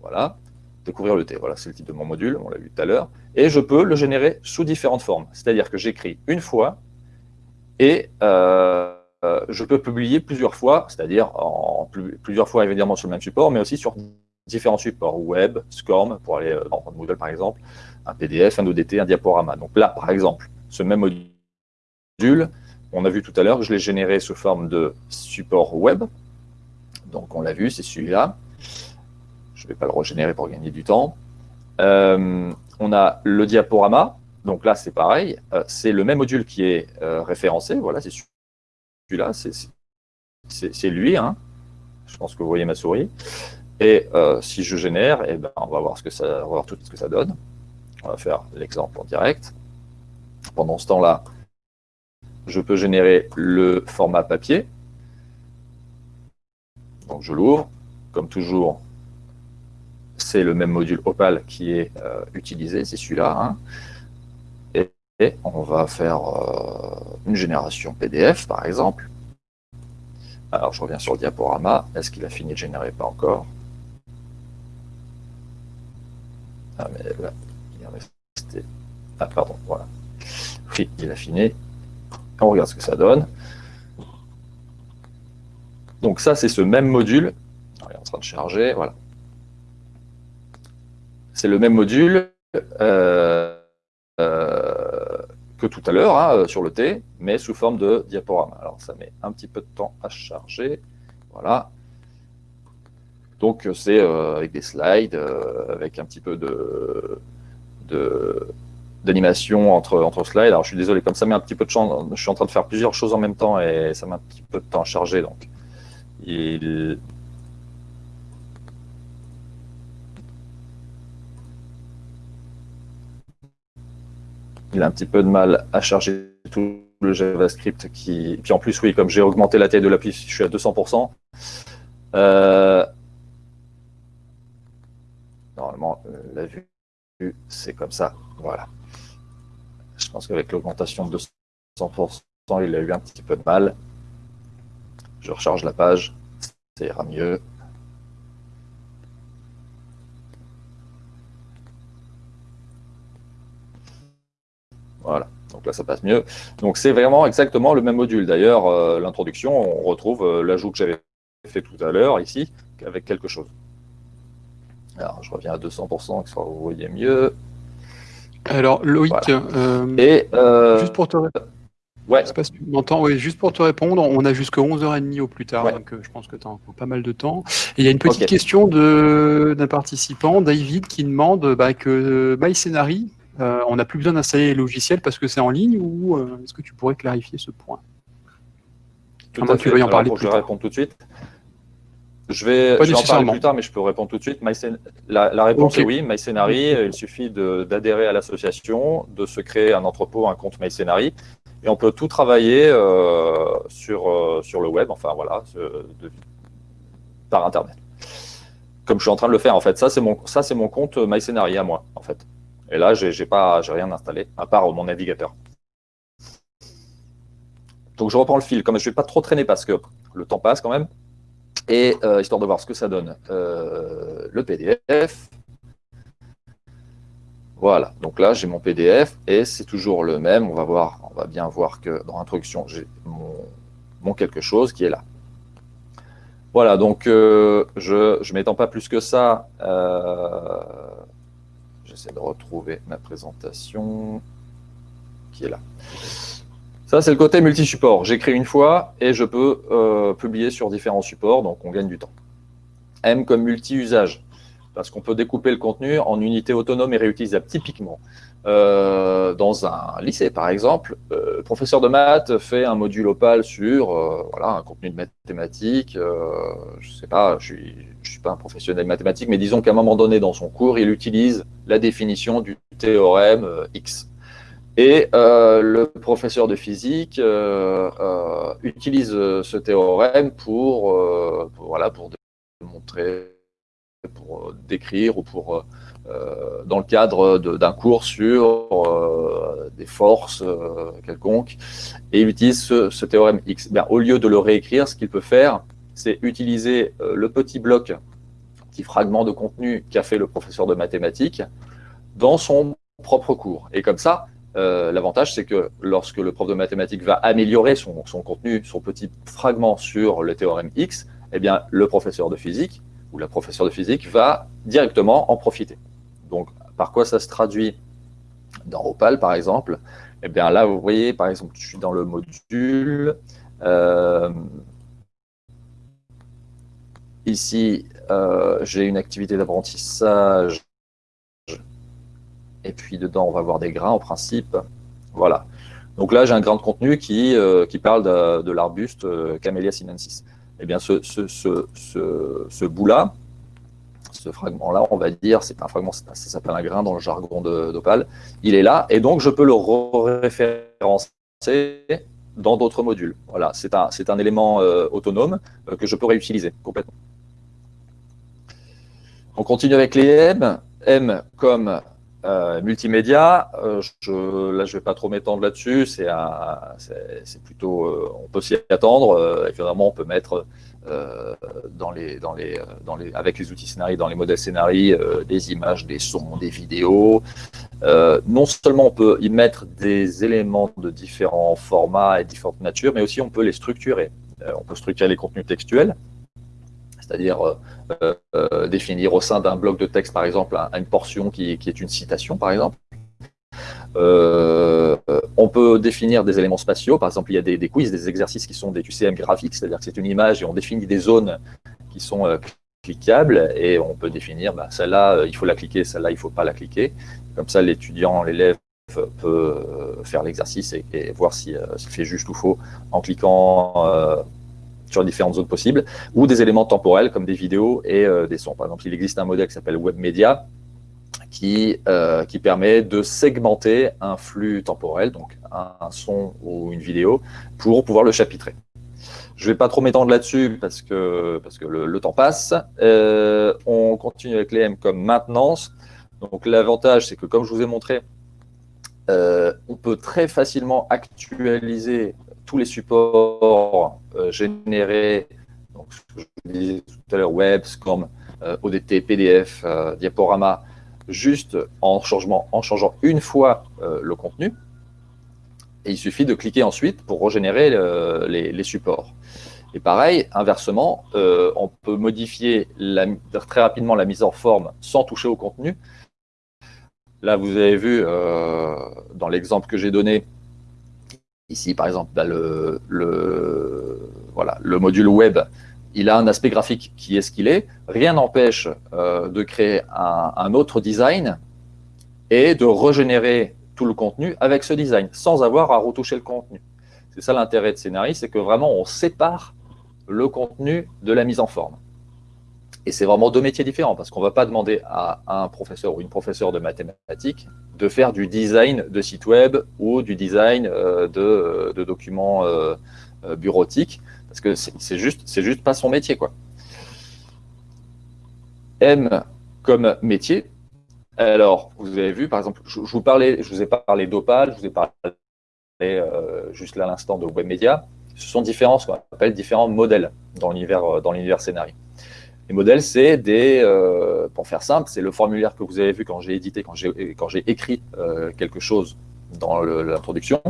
Speaker 2: Voilà, découvrir le T. Voilà, c'est le titre de mon module, on l'a vu tout à l'heure. Et je peux le générer sous différentes formes. C'est-à-dire que j'écris une fois et euh, je peux publier plusieurs fois, c'est-à-dire plusieurs fois évidemment sur le même support, mais aussi sur différents supports, web, SCORM, pour aller euh, dans Moodle par exemple, un PDF, un ODT, un diaporama. Donc là, par exemple, ce même module, on a vu tout à l'heure, je l'ai généré sous forme de support web. Donc on l'a vu, c'est celui-là. Je ne vais pas le régénérer pour gagner du temps. Euh, on a le diaporama. Donc là, c'est pareil. c'est le même module qui est référencé. Voilà, c'est celui-là, c'est lui. Hein. Je pense que vous voyez ma souris. Et euh, si je génère, eh ben, on va voir ce que ça, tout ce que ça donne. On va faire l'exemple en direct. Pendant ce temps-là, je peux générer le format papier. Donc je l'ouvre. Comme toujours, c'est le même module Opal qui est euh, utilisé, c'est celui-là. Hein. Et on va faire euh, une génération PDF, par exemple. Alors, je reviens sur le diaporama. Est-ce qu'il a fini de générer Pas encore? Ah, mais là, il est resté... Ah, pardon, voilà. Oui, il a fini. On regarde ce que ça donne. Donc ça, c'est ce même module. il est en train de charger, voilà. C'est le même module. Euh, euh, tout à l'heure hein, sur le T, mais sous forme de diaporama. Alors ça met un petit peu de temps à charger. Voilà. Donc c'est euh, avec des slides, euh, avec un petit peu de d'animation entre, entre slides. Alors je suis désolé, comme ça met un petit peu de temps, je suis en train de faire plusieurs choses en même temps et ça met un petit peu de temps à charger. Donc il, il a un petit peu de mal à charger tout le JavaScript. Qui... Puis en plus, oui, comme j'ai augmenté la taille de l'appli, je suis à 200%. Euh, normalement, la vue, c'est comme ça. Voilà. Je pense qu'avec l'augmentation de 200%, il a eu un petit peu de mal. Je recharge la page, ça ira mieux. Voilà, donc là ça passe mieux. Donc c'est vraiment exactement le même module. D'ailleurs, euh, l'introduction, on retrouve euh, l'ajout que j'avais fait tout à l'heure ici, avec quelque chose. Alors je reviens à 200%, que vous voyez mieux.
Speaker 1: Alors Loïc, euh,
Speaker 2: Et,
Speaker 1: juste pour te
Speaker 2: Ouais.
Speaker 1: pas si tu m'entends. Oui, juste pour te répondre, on a jusqu'à 11h30 au plus tard, donc je pense que tu as encore pas mal de temps. Et il y a une petite question d'un participant, David, qui demande bah, que MyScenary euh, on n'a plus besoin d'installer les logiciels parce que c'est en ligne ou euh, est-ce que tu pourrais clarifier ce point?
Speaker 2: Tout à tu en parler Je vais répondre tout de suite. Je vais, en parler plus tard, mais je peux répondre tout de suite. La, réponse est oui, MyScenary, il suffit d'adhérer à l'association, de se créer un entrepôt, un compte MyScenary, et on peut tout travailler euh, sur, sur le web, enfin voilà, par Internet. Comme je suis en train de le faire, en fait. Ça, c'est mon, mon compte MyScenary à moi, en fait. Et là, je n'ai rien installé, à part mon navigateur. Donc je reprends le fil, comme je ne vais pas trop traîner parce que le temps passe quand même, et euh, histoire de voir ce que ça donne. Euh, le PDF. Voilà, donc là j'ai mon PDF et c'est toujours le même. On va voir, on va bien voir que dans l'introduction, j'ai mon, quelque chose qui est là. Voilà, donc euh, je ne m'étends pas plus que ça J'essaie de retrouver ma présentation qui est là. Ça, c'est le côté multi-support. J'écris une fois et je peux euh, publier sur différents supports, donc on gagne du temps. M comme multi-usage. parce qu'on peut découper le contenu en unités autonomes et réutilisables. Typiquement, euh, dans un lycée, par exemple, euh, le professeur de maths fait un module Opal sur euh, voilà, un contenu de mathématiques. je ne sais pas, je suis, suis pas un professionnel mathématique, mais disons qu'à un moment donné dans son cours, il utilise la définition du théorème X. Et le professeur de physique utilise ce théorème pour, pour, voilà, pour décrire ou pour, dans le cadre d'un cours sur des forces quelconques, et il utilise ce, théorème X. Bien, au lieu de le réécrire, ce qu'il peut faire, c'est utiliser le petit bloc, petit fragment de contenu qu'a fait le professeur de mathématiques dans son propre cours. Et comme ça, l'avantage, c'est que lorsque le prof de mathématiques va améliorer son, son, contenu, son petit fragment sur le théorème X, eh bien, le professeur de physique ou la professeure de physique va directement en profiter. Donc, par quoi ça se traduit dans Opal, par exemple? Eh bien, là, vous voyez, par exemple, je suis dans le module. Euh, ici, euh, j'ai une activité d'apprentissage. Et puis, dedans, on va voir des grains, en principe. Voilà. Donc là, j'ai un grain de contenu qui, euh, parle de, l'arbuste Camellia sinensis eh bien, ce, ce, ce, ce bout-là, ce fragment-là, on va dire, c'est un fragment, ça s'appelle un grain dans le jargon d'Opal, il est là, et donc je peux le référencer dans d'autres modules. Voilà, c'est un, un élément euh, autonome euh, que je peux réutiliser complètement. On continue avec les M. M comme euh, multimédia, je, là je vais pas trop m'étendre là-dessus, c'est plutôt, on peut s'y attendre, évidemment on peut mettre dans les, dans les, dans les, avec les outils scénarii, dans les modèles scénarii, des images, des sons, des vidéos. non seulement on peut y mettre des éléments de différents formats et différentes natures, mais aussi on peut les structurer. on peut structurer les contenus textuels, c'est-à-dire euh, euh, définir au sein d'un bloc de texte, par exemple, une portion qui, est une citation, par exemple. Euh, on peut définir des éléments spatiaux, par exemple, il y a des, quiz, des exercices qui sont des QCM graphiques, c'est-à-dire que c'est une image et on définit des zones qui sont cliquables et on peut définir, bah, celle-là, il faut la cliquer, celle-là, il ne faut pas la cliquer. Comme ça, l'étudiant, l'élève peut faire l'exercice et, voir s'il si, fait juste ou faux en cliquant sur différentes zones possibles, ou des éléments temporels comme des vidéos et euh, des sons. Par exemple, il existe un modèle qui s'appelle WebMedia, qui, euh, qui permet de segmenter un flux temporel, donc un, son ou une vidéo, pour pouvoir le chapitrer. Je ne vais pas trop m'étendre là-dessus parce que, parce que le, temps passe. Euh, on continue avec les M comme maintenance. Donc l'avantage, c'est que comme je vous ai montré, on peut très facilement actualiser tous les supports euh, générés, donc, ce que je disais tout à l'heure, web, SCORM, euh, ODT, PDF, euh, diaporama, juste en, en changeant une fois le contenu. Et il suffit de cliquer ensuite pour régénérer les, supports. Et pareil, inversement, on peut modifier très rapidement la mise en forme sans toucher au contenu. Là, vous avez vu, dans l'exemple que j'ai donné, Ici, par exemple, bah, le module web, il a un aspect graphique qui est ce qu'il est. Rien n'empêche euh, de créer un, autre design et de régénérer tout le contenu avec ce design, sans avoir à retoucher le contenu. C'est ça l'intérêt de Scénarii, c'est que vraiment on sépare le contenu de la mise en forme. Et c'est vraiment deux métiers différents, parce qu'on ne va pas demander à un professeur ou une professeure de mathématiques de faire du design de site web ou du design euh, de, de documents euh, euh, bureautiques, parce que c'est juste, juste pas son métier. quoi. M comme métier. Alors, vous avez vu, par exemple, je, vous, ai parlé d'Opal, je vous ai parlé juste là à l'instant de WebMedia. Ce sont différents, ce qu'on appelle différents modèles dans l'univers scénario. Les modèles, c'est des, euh, pour faire simple, c'est le formulaire que vous avez vu quand j'ai édité, quand j'ai écrit euh, quelque chose dans l'introduction.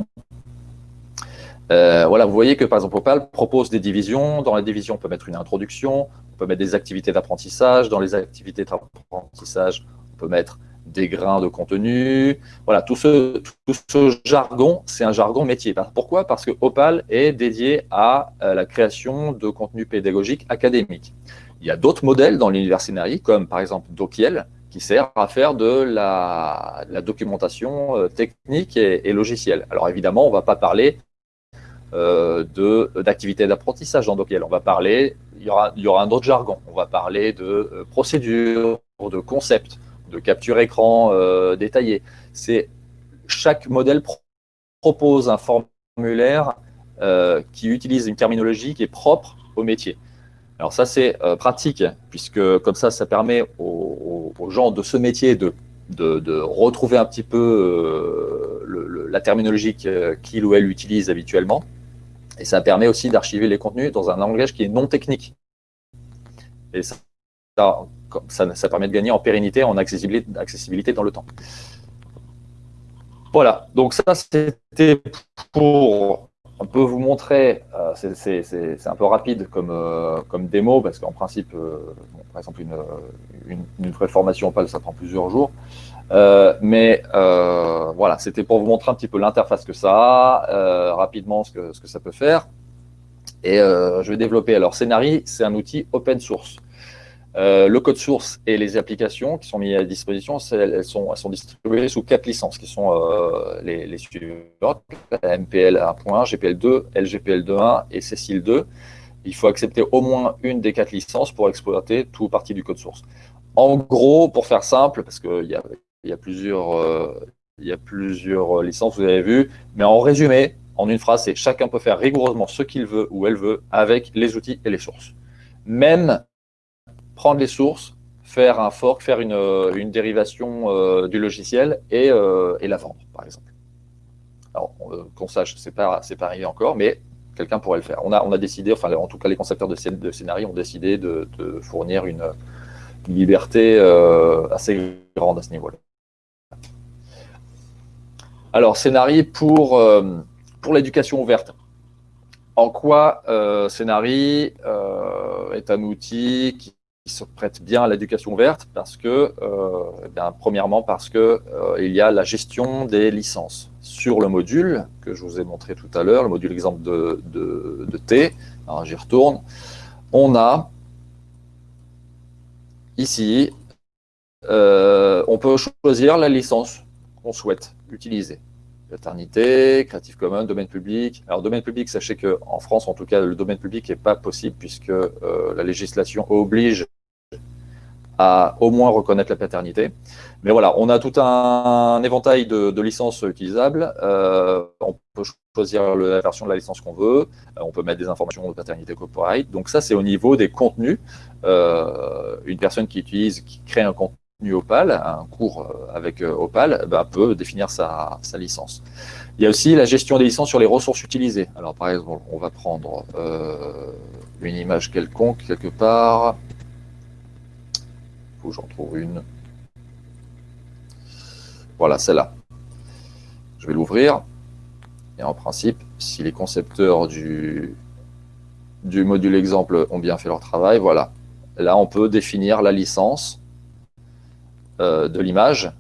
Speaker 2: Euh, voilà, vous voyez que par exemple Opal propose des divisions. Dans la division, on peut mettre une introduction, on peut mettre des activités d'apprentissage. Dans les activités d'apprentissage, on peut mettre des grains de contenu. Voilà, tout ce, tout ce jargon, c'est un jargon métier. Pourquoi? Parce que Opal est dédié à la création de contenu pédagogique académique Il y a d'autres modèles dans l'univers scénarii, comme par exemple Dokiel, qui sert à faire de la, documentation euh, technique et, logicielle. Alors évidemment, on ne va pas parler euh, d'activités d'apprentissage dans Dokiel. On va parler, il y aura, il y aura un autre jargon. On va parler de euh, procédures, de concepts, de capture écran euh, détaillée. Chaque modèle propose un formulaire qui utilise une terminologie qui est propre au métier. Alors ça, c'est euh, pratique, puisque comme ça, ça permet aux, gens de ce métier de, de, retrouver un petit peu euh, la terminologie qu'il ou elle utilise habituellement. Et ça permet aussi d'archiver les contenus dans un langage qui est non technique. Et ça, ça, permet de gagner en pérennité, en accessibilité, dans le temps. Voilà, donc ça c'était pour on peut vous montrer, euh, c'est un peu rapide comme, euh, comme démo, parce qu'en principe, euh, par exemple, une, une, vraie formation PAL, ça prend plusieurs jours. Mais voilà, c'était pour vous montrer un petit peu l'interface que ça a, rapidement ce que, ce que ça peut faire. Et je vais développer. Alors, Scénari, c'est un outil open source. Euh, le code source et les applications qui sont mises à disposition, elles sont, elles sont, distribuées sous quatre licences qui sont euh, les, les, suivantes MPL 1.1, GPL 2, LGPL 2.1 et Cecil 2. Il faut accepter au moins une des quatre licences pour exploiter tout partie du code source. En gros, pour faire simple, parce qu'il y a, y, a plusieurs, euh, y a plusieurs licences, vous avez vu, mais en résumé, en une phrase, c'est chacun peut faire rigoureusement ce qu'il veut ou elle veut avec les outils et les sources. Même prendre les sources, faire un fork, faire une, euh, dérivation euh, du logiciel euh, et, la vendre, par exemple. Alors, qu'on sache, ce n'est pas, pas arrivé encore, mais quelqu'un pourrait le faire. On a, on a décidé, enfin, en tout cas, les concepteurs de, de scénarii ont décidé de, fournir une, liberté assez grande à ce niveau-là. Alors, scénarii pour, pour l'éducation ouverte. En quoi euh, Scénari est un outil qui se prête bien à l'éducation ouverte parce que, euh, eh premièrement parce que euh, il y a la gestion des licences sur le module que je vous ai montré tout à l'heure, le module exemple de, T. J'y retourne. On a ici, euh, on peut choisir la licence qu'on souhaite utiliser. Paternité, Creative Commons, domaine public. Alors, domaine public, sachez qu'en France, en tout cas, le domaine public n'est pas possible puisque la législation oblige à au moins reconnaître la paternité. Mais voilà, on a tout un, éventail de, licences utilisables. Euh, on peut choisir la version de la licence qu'on veut. Euh, on peut mettre des informations de paternité copyright. Donc ça, c'est au niveau des contenus. Euh, une personne qui utilise, qui crée un contenu Opal, un cours avec Opal, bah, peut définir sa, licence. Il y a aussi la gestion des licences sur les ressources utilisées. Alors par exemple, on va prendre une image quelconque quelque part j'en trouve une. Voilà, celle-là. Je vais l'ouvrir. Et en principe, si les concepteurs du, du module exemple ont bien fait leur travail, voilà. Là, on peut définir la licence euh, de l'image,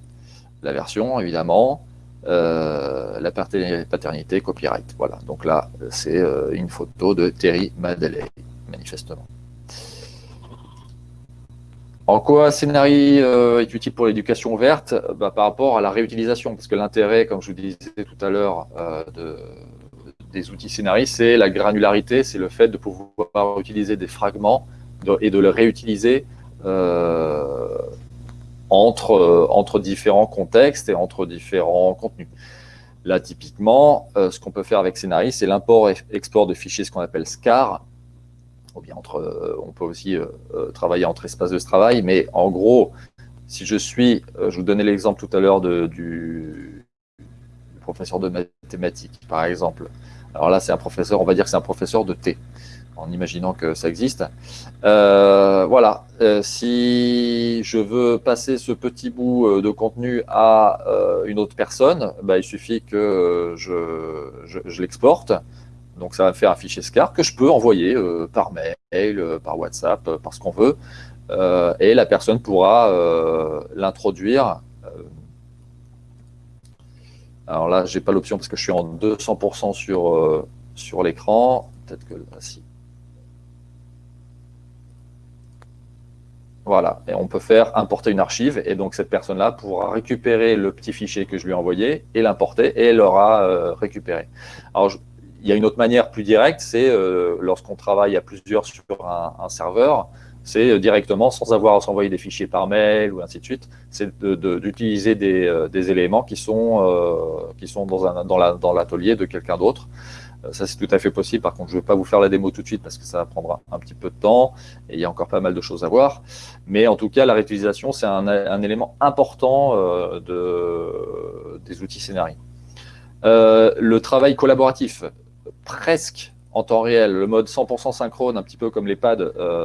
Speaker 2: la version, évidemment, euh, la paternité, copyright. Voilà, donc là, c'est euh, une photo de Terry Madeley, manifestement. En quoi Scénarii euh, est utile pour l'éducation ouverte? Bah, Par rapport à la réutilisation, parce que l'intérêt, comme je vous disais tout à l'heure, euh, des outils Scénarii, c'est la granularité, c'est le fait de pouvoir utiliser des fragments et de les réutiliser euh, entre, entre différents contextes et entre différents contenus. Là, typiquement, ce qu'on peut faire avec Scénarii, c'est l'import-export de fichiers, ce qu'on appelle SCAR, bien entre, euh, on peut aussi euh, euh, travailler entre espaces de travail, mais en gros, si je suis, je vous donnais l'exemple tout à l'heure du, professeur de mathématiques, par exemple. Alors là, c'est un professeur, on va dire que c'est un professeur de T, en imaginant que ça existe. voilà, si je veux passer ce petit bout de contenu à une autre personne, bah, il suffit que je, l'exporte. Donc ça va faire un fichier SCAR que je peux envoyer euh, par mail, euh, par WhatsApp, euh, par ce qu'on veut. et la personne pourra l'introduire. alors là, j'ai pas l'option parce que je suis en 200% sur, sur l'écran. Peut-être que là, si. Voilà, et on peut faire importer une archive, et donc cette personne-là pourra récupérer le petit fichier que je lui ai envoyé et l'importer, et elle l'aura euh, récupéré. Alors, il y a une autre manière plus directe, c'est euh, lorsqu'on travaille à plusieurs sur un, serveur, c'est euh, directement, sans avoir à s'envoyer des fichiers par mail ou ainsi de suite, c'est d'utiliser des, éléments qui sont, qui sont dans l'atelier de quelqu'un d'autre. Euh, ça, c'est tout à fait possible. Par contre, je ne vais pas vous faire la démo tout de suite parce que ça va prendre un petit peu de temps et il y a encore pas mal de choses à voir. Mais en tout cas, la réutilisation, c'est un, élément important euh, de, des outils scénarii. Euh, le travail collaboratif, presque en temps réel, le mode 100% synchrone, un petit peu comme les pads,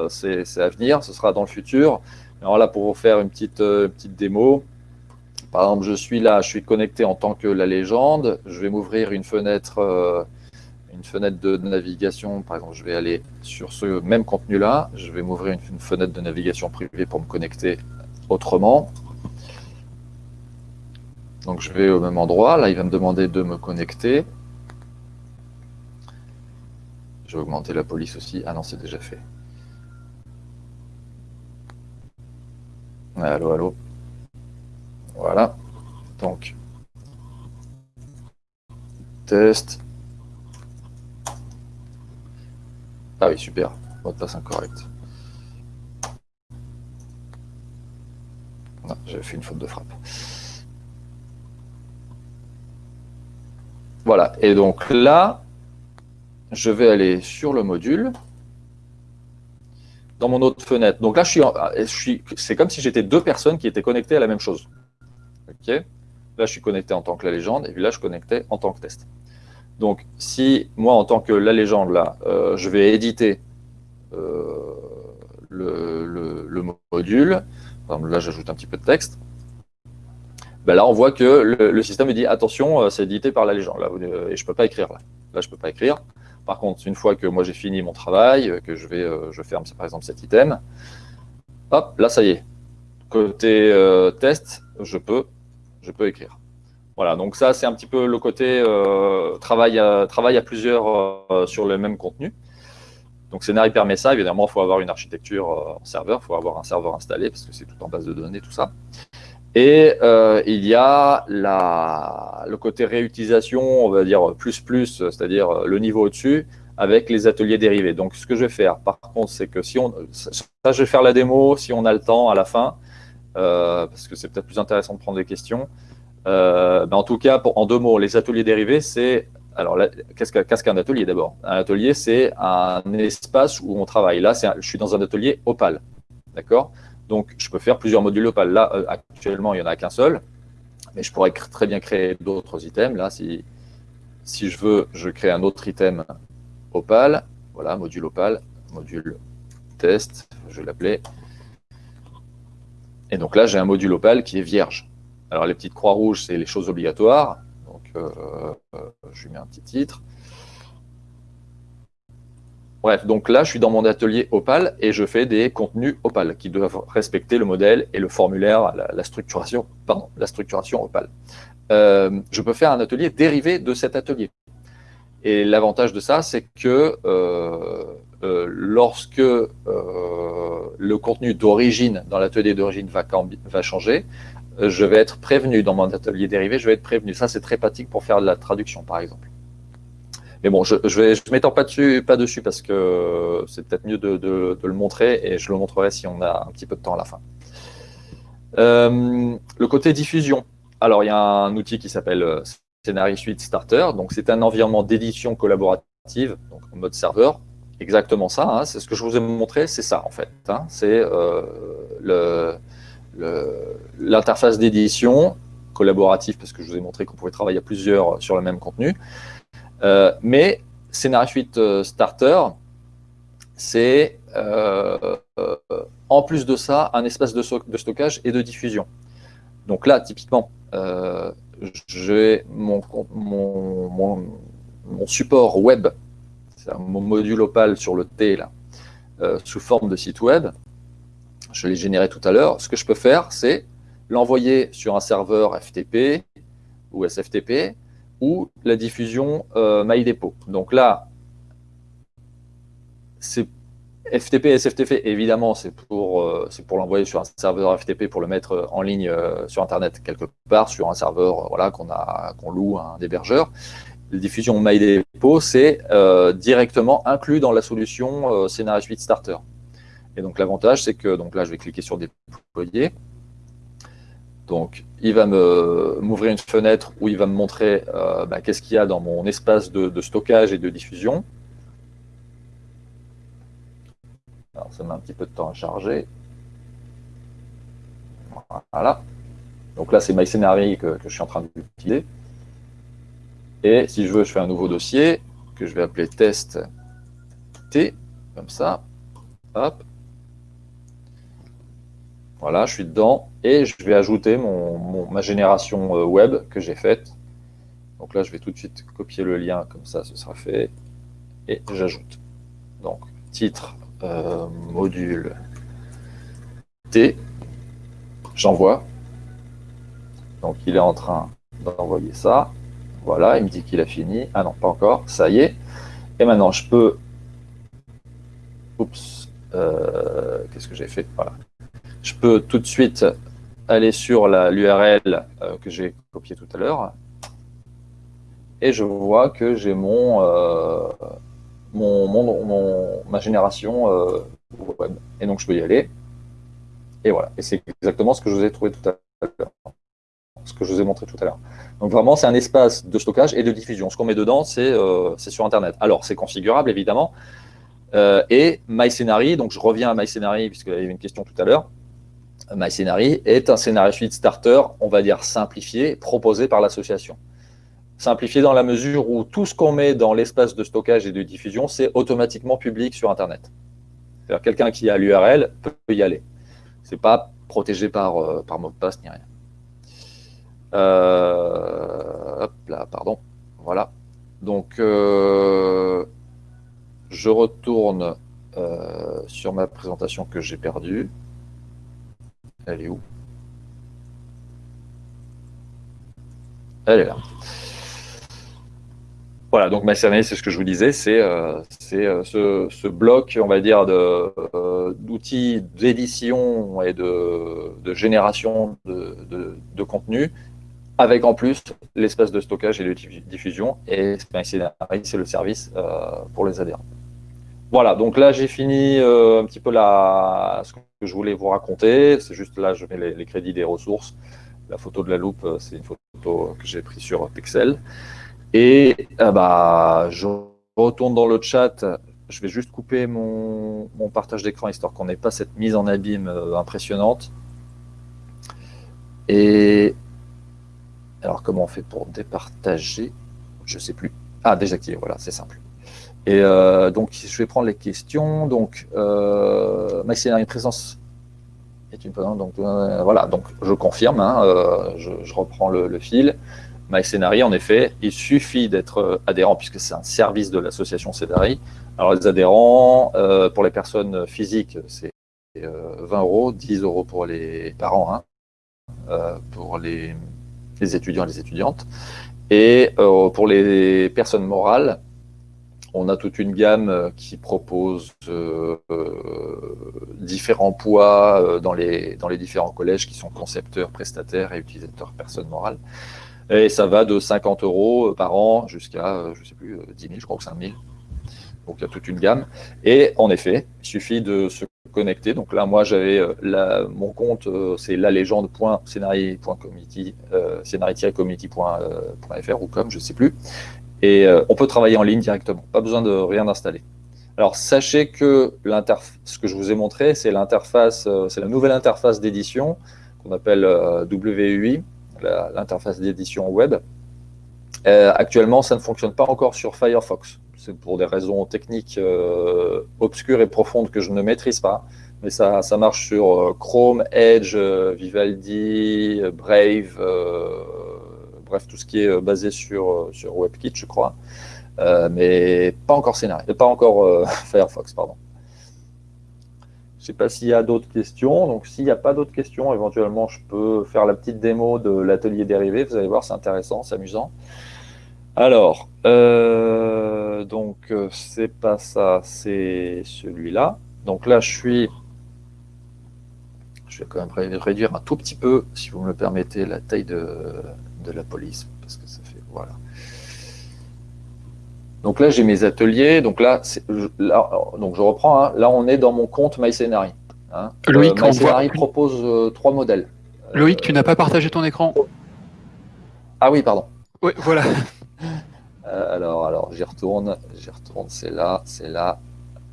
Speaker 2: c'est à venir, ce sera dans le futur. Alors là, pour vous faire une petite, petite démo, par exemple, je suis là, je suis connecté en tant que la légende, je vais m'ouvrir une fenêtre une fenêtre de navigation, par exemple, je vais aller sur ce même contenu-là, je vais m'ouvrir une, fenêtre de navigation privée pour me connecter autrement. Donc je vais au même endroit, là il va me demander de me connecter. Je vais augmenter la police aussi. Ah non, c'est déjà fait. Allô, allô. Voilà. Donc, test. Ah oui, super. Mot de passe incorrect. Non, j'avais fait une faute de frappe. Voilà, et donc là, je vais aller sur le module, dans mon autre fenêtre. Donc là, suis c'est comme si j'étais deux personnes qui étaient connectées à la même chose. Ok? Là, je suis connecté en tant que la légende, et puis là, je suis connecté en tant que test. Donc, si moi, en tant que la légende, là, euh, je vais éditer euh, le, module, là, j'ajoute un petit peu de texte, ben là, on voit que le, système me dit « Attention, euh, c'est édité par la légende. Là, et je ne peux pas écrire. Là, là je ne peux pas écrire. Par contre, une fois que moi, j'ai fini mon travail, que je vais, je ferme, par exemple, cet item, hop, là, ça y est. Côté test, je peux, je peux écrire. Voilà, donc ça, c'est un petit peu le côté euh, travail, à, travail à plusieurs euh, sur le même contenu. Donc Scénarii permet ça, évidemment, il faut avoir une architecture euh, en serveur, il faut avoir un serveur installé, parce que c'est tout en base de données, tout ça. Et il y a la, le côté réutilisation, on va dire plus plus, c'est-à-dire le niveau au-dessus, avec les ateliers dérivés. Donc ce que je vais faire, par contre, c'est que si on... Ça, je vais faire la démo si on a le temps à la fin, parce que c'est peut-être plus intéressant de prendre des questions. Euh, en tout cas, en deux mots, les ateliers dérivés, c'est... Alors, qu'est-ce qu'un atelier d'abord? Un atelier, c'est un espace où on travaille. Là, je suis dans un atelier Opal. D'accord? Donc, je peux faire plusieurs modules Opal. Là, euh, actuellement, il n'y en a qu'un seul. Mais je pourrais très bien créer d'autres items. Là, si, si je veux, je crée un autre item Opal. Voilà, module Opal, module test, je vais l'appeler. Et donc là, j'ai un module Opal qui est vierge. Alors, les petites croix rouges, c'est les choses obligatoires. Donc, euh, euh, je lui mets un petit titre. Bref, donc là, je suis dans mon atelier Opal et je fais des contenus Opal qui doivent respecter le modèle et le formulaire, la, structuration, pardon, Opal. Euh, je peux faire un atelier dérivé de cet atelier. Et l'avantage de ça, c'est que lorsque le contenu d'origine, dans l'atelier d'origine va, changer, je vais être prévenu dans mon atelier dérivé, je vais être prévenu. Ça, c'est très pratique pour faire de la traduction, par exemple. Mais bon, je ne m'étends pas dessus, parce que c'est peut-être mieux de, le montrer et je le montrerai si on a un petit peu de temps à la fin. Euh, le côté diffusion. Alors, il y a un outil qui s'appelle euh, Scenario Suite Starter. Donc, c'est un environnement d'édition collaborative, donc en mode serveur. Exactement ça, hein. c'est ce que je vous ai montré, c'est ça en fait. Hein. c'est euh, le, l'interface d'édition collaborative, parce que je vous ai montré qu'on pouvait travailler à plusieurs sur le même contenu. Euh, mais Scénario Suite euh, Starter, c'est euh, en plus de ça un espace de, stockage et de diffusion. Donc là, typiquement, j'ai mon, mon, mon, support web, c'est mon module Opal sur le T, là, sous forme de site web je l'ai généré tout à l'heure, ce que je peux faire, c'est l'envoyer sur un serveur FTP ou SFTP ou la diffusion euh, MyDepot. Donc là, c'est FTP et SFTP, évidemment, c'est pour, euh, l'envoyer sur un serveur FTP pour le mettre en ligne euh, sur Internet quelque part, sur un serveur voilà, qu'on loue à un hébergeur. La diffusion MyDepot, c'est directement inclus dans la solution Scénario Suite Starter. Et donc l'avantage, c'est que donc là, je vais cliquer sur déployer. Donc, il va m'ouvrir une fenêtre où il va me montrer bah, qu'est-ce qu'il y a dans mon espace de stockage et de diffusion. Alors, ça met un petit peu de temps à charger. Voilà. Donc là, c'est MyScenary que, que je suis en train d'utiliser. Et si je veux, je fais un nouveau dossier que je vais appeler test T, comme ça. Hop. Voilà, je suis dedans. Et je vais ajouter mon, ma génération euh, web que j'ai faite. Donc là, je vais tout de suite copier le lien, comme ça, ce sera fait. Et j'ajoute. Donc, titre, euh, module T, j'envoie. Donc il est en train d'envoyer ça. Voilà, il me dit qu'il a fini. Ah non, pas encore, ça y est. Et maintenant, je peux... Oups, euh, qu'est-ce que j'ai fait? Voilà. Je peux tout de suite aller sur l'URL euh, que j'ai copié tout à l'heure. Et je vois que j'ai mon, mon, ma génération euh, web. Et donc, je peux y aller. Et voilà. Et c'est exactement ce que je vous ai trouvé tout à l'heure. Ce que je vous ai montré tout à l'heure. Donc, vraiment, c'est un espace de stockage et de diffusion. Ce qu'on met dedans, c'est euh, sur Internet. Alors, c'est configurable, évidemment. Euh, et MyScenary, donc je reviens à MyScenary, puisqu'il y avait une question tout à l'heure. MyScenary est un scénario suite starter, on va dire simplifié, proposé par l'association simplifié dans la mesure où tout ce qu'on met dans l'espace de stockage et de diffusion, c'est automatiquement public sur Internet. C'est-à-dire quelqu'un qui a l'URL peut y aller. Ce n'est pas protégé par, euh, par mot de passe ni rien. Euh, hop là, pardon. Voilà. Donc, euh, je retourne sur ma présentation que j'ai perdue. Elle est où? Elle est là. Voilà, donc MySernay, c'est ce que je vous disais, c'est euh, euh, ce, bloc, on va dire, euh, d'outils d'édition et de, génération de, contenu, avec en plus l'espace de stockage et de diffusion, et c'est le service pour les adhérents. Voilà, donc là j'ai fini un petit peu la, ce que je voulais vous raconter, c'est juste là je mets les, crédits des ressources, la photo de la loupe, c'est une photo que j'ai prise sur Pixel. Et euh, bah, je retourne dans le chat. Je vais juste couper mon, partage d'écran histoire qu'on n'ait pas cette mise en abîme euh, impressionnante. Et alors, comment on fait pour départager? Je ne sais plus. Ah, désactiver, voilà, c'est simple. Et euh, donc, je vais prendre les questions. Donc, euh, une présence est une donc voilà, donc je confirme, hein, je, reprends le fil. MyScenary, en effet, il suffit d'être euh, adhérent, puisque c'est un service de l'association Scénari. Alors, les adhérents, euh, pour les personnes physiques, c'est 20 euh, euros, 10 euros pour les parents, hein, pour les, étudiants et les étudiantes. Et pour les personnes morales, on a toute une gamme qui propose différents poids dans, les, différents collèges qui sont concepteurs, prestataires et utilisateurs personnes morales. Et ça va de 50 euros euh, par an jusqu'à, euh, je sais plus, 10 euh, 000, je crois que 5 000. Donc il y a toute une gamme. Et en effet, il suffit de se connecter. Donc là, moi, j'avais mon compte, c'est lalégende.scénarii.community, scénarii-community.fr ou comme, je ne sais plus. Et on peut travailler en ligne directement, pas besoin de rien installer. Alors sachez que ce que je vous ai montré, c'est l'interface, c'est la nouvelle interface d'édition qu'on appelle WUI l'interface d'édition web. Euh, actuellement, ça ne fonctionne pas encore sur Firefox. C'est pour des raisons techniques euh, obscures et profondes que je ne maîtrise pas. Mais ça, ça marche sur euh, Chrome, Edge, Vivaldi, Brave, bref, tout ce qui est basé sur, sur WebKit, je crois. mais pas encore scénario, pas encore Firefox, pardon. Je ne sais pas s'il y a d'autres questions. Donc, s'il n'y a pas d'autres questions, éventuellement, je peux faire la petite démo de l'atelier dérivé. Vous allez voir, c'est intéressant, c'est amusant. Alors, euh, donc, c'est pas ça, c'est celui-là. Donc là, je suis... Je vais quand même réduire un tout petit peu, si vous me le permettez, la taille de, la police, parce que ça fait... Voilà. Donc là, j'ai mes ateliers. Donc là, donc je reprends. Hein. Là, on est dans mon compte MyScenary. Hein.
Speaker 1: Loïc,
Speaker 2: euh, propose euh, trois modèles.
Speaker 1: Loïc, tu n'as pas partagé ton écran?
Speaker 2: Ah oui, pardon.
Speaker 1: Oui, voilà.
Speaker 2: Euh, alors, alors j'y retourne. J'y retourne. C'est là, c'est là.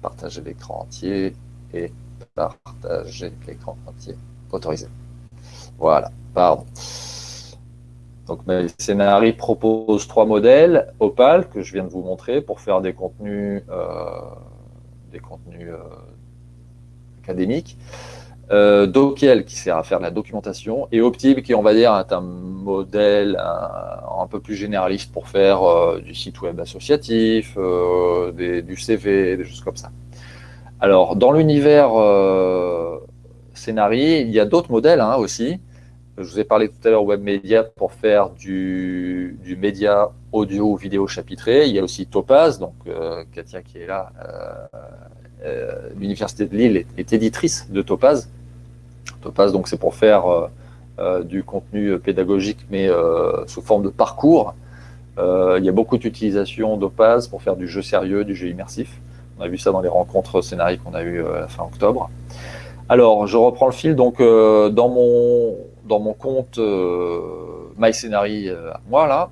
Speaker 2: Partager l'écran entier et partager l'écran entier. Autorisé. Voilà. Pardon. Donc mes scénarii proposent trois modèles Opal que je viens de vous montrer pour faire des contenus, euh, des contenus euh, académiques. Euh, qui sert à faire de la documentation et Optib qui on va dire est un modèle un, peu plus généraliste pour faire euh, du site web associatif, du CV, des choses comme ça. Alors dans l'univers scénarii, il y a d'autres modèles hein, aussi. Je vous ai parlé tout à l'heure web média pour faire du, média audio ou vidéo chapitré. Il y a aussi Topaz, donc euh, Katia qui est là. Euh, euh, l'Université de Lille est, éditrice de Topaz. Topaz, donc c'est pour faire du contenu pédagogique, mais sous forme de parcours. il y a beaucoup d'utilisation d'Opaz pour faire du jeu sérieux, du jeu immersif. On a vu ça dans les rencontres scénariques qu'on a eues la fin octobre. Alors, je reprends le fil. Donc, dans mon dans mon compte euh, euh, moi, là,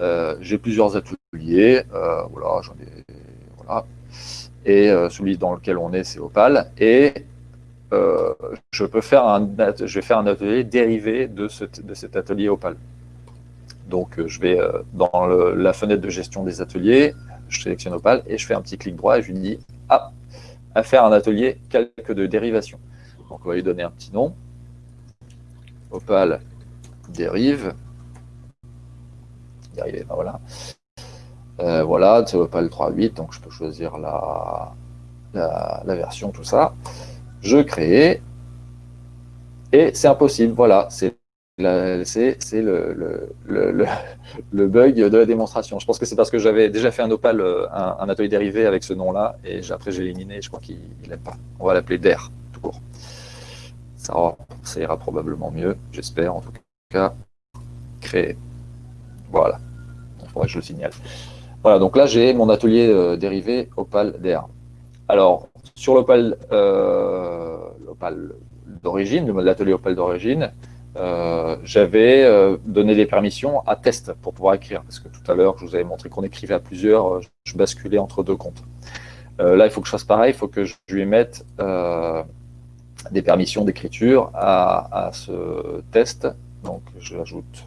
Speaker 2: euh, j'ai plusieurs ateliers. voilà, j'en ai. Voilà. Et celui dans lequel on est, c'est Opal. Et je peux faire un, je vais faire un atelier dérivé de, de cet atelier Opal. Donc, je vais dans la fenêtre de gestion des ateliers, je sélectionne Opal et je fais un petit clic droit et je lui dis Ah, à faire un atelier calque de dérivation. Donc, on va lui donner un petit nom. Opal dérive. Dérivé, ben voilà. Voilà, c'est Opal 3.8, donc je peux choisir la, la, version, tout ça. Je crée, et c'est impossible, voilà, c'est le, le, le, bug de la démonstration. Je pense que c'est parce que j'avais déjà fait un Opal, euh, un, atelier dérivé avec ce nom-là, et après j'ai éliminé, je crois qu'il n'aime pas. On va l'appeler DER, tout court ça, ira probablement mieux, j'espère en tout cas. Créer. Voilà. Il faudrait que je le signale. Voilà, donc là j'ai mon atelier euh, dérivé Opal DR. Alors, sur l'Opal euh, d'origine, l'atelier Opal d'origine, euh, j'avais euh, donné des permissions à test pour pouvoir écrire. Parce que tout à l'heure, je vous avais montré qu'on écrivait à plusieurs, je basculais entre deux comptes. là, il faut que je fasse pareil, il faut que je lui mette des permissions d'écriture à, ce test. Donc je l'ajoute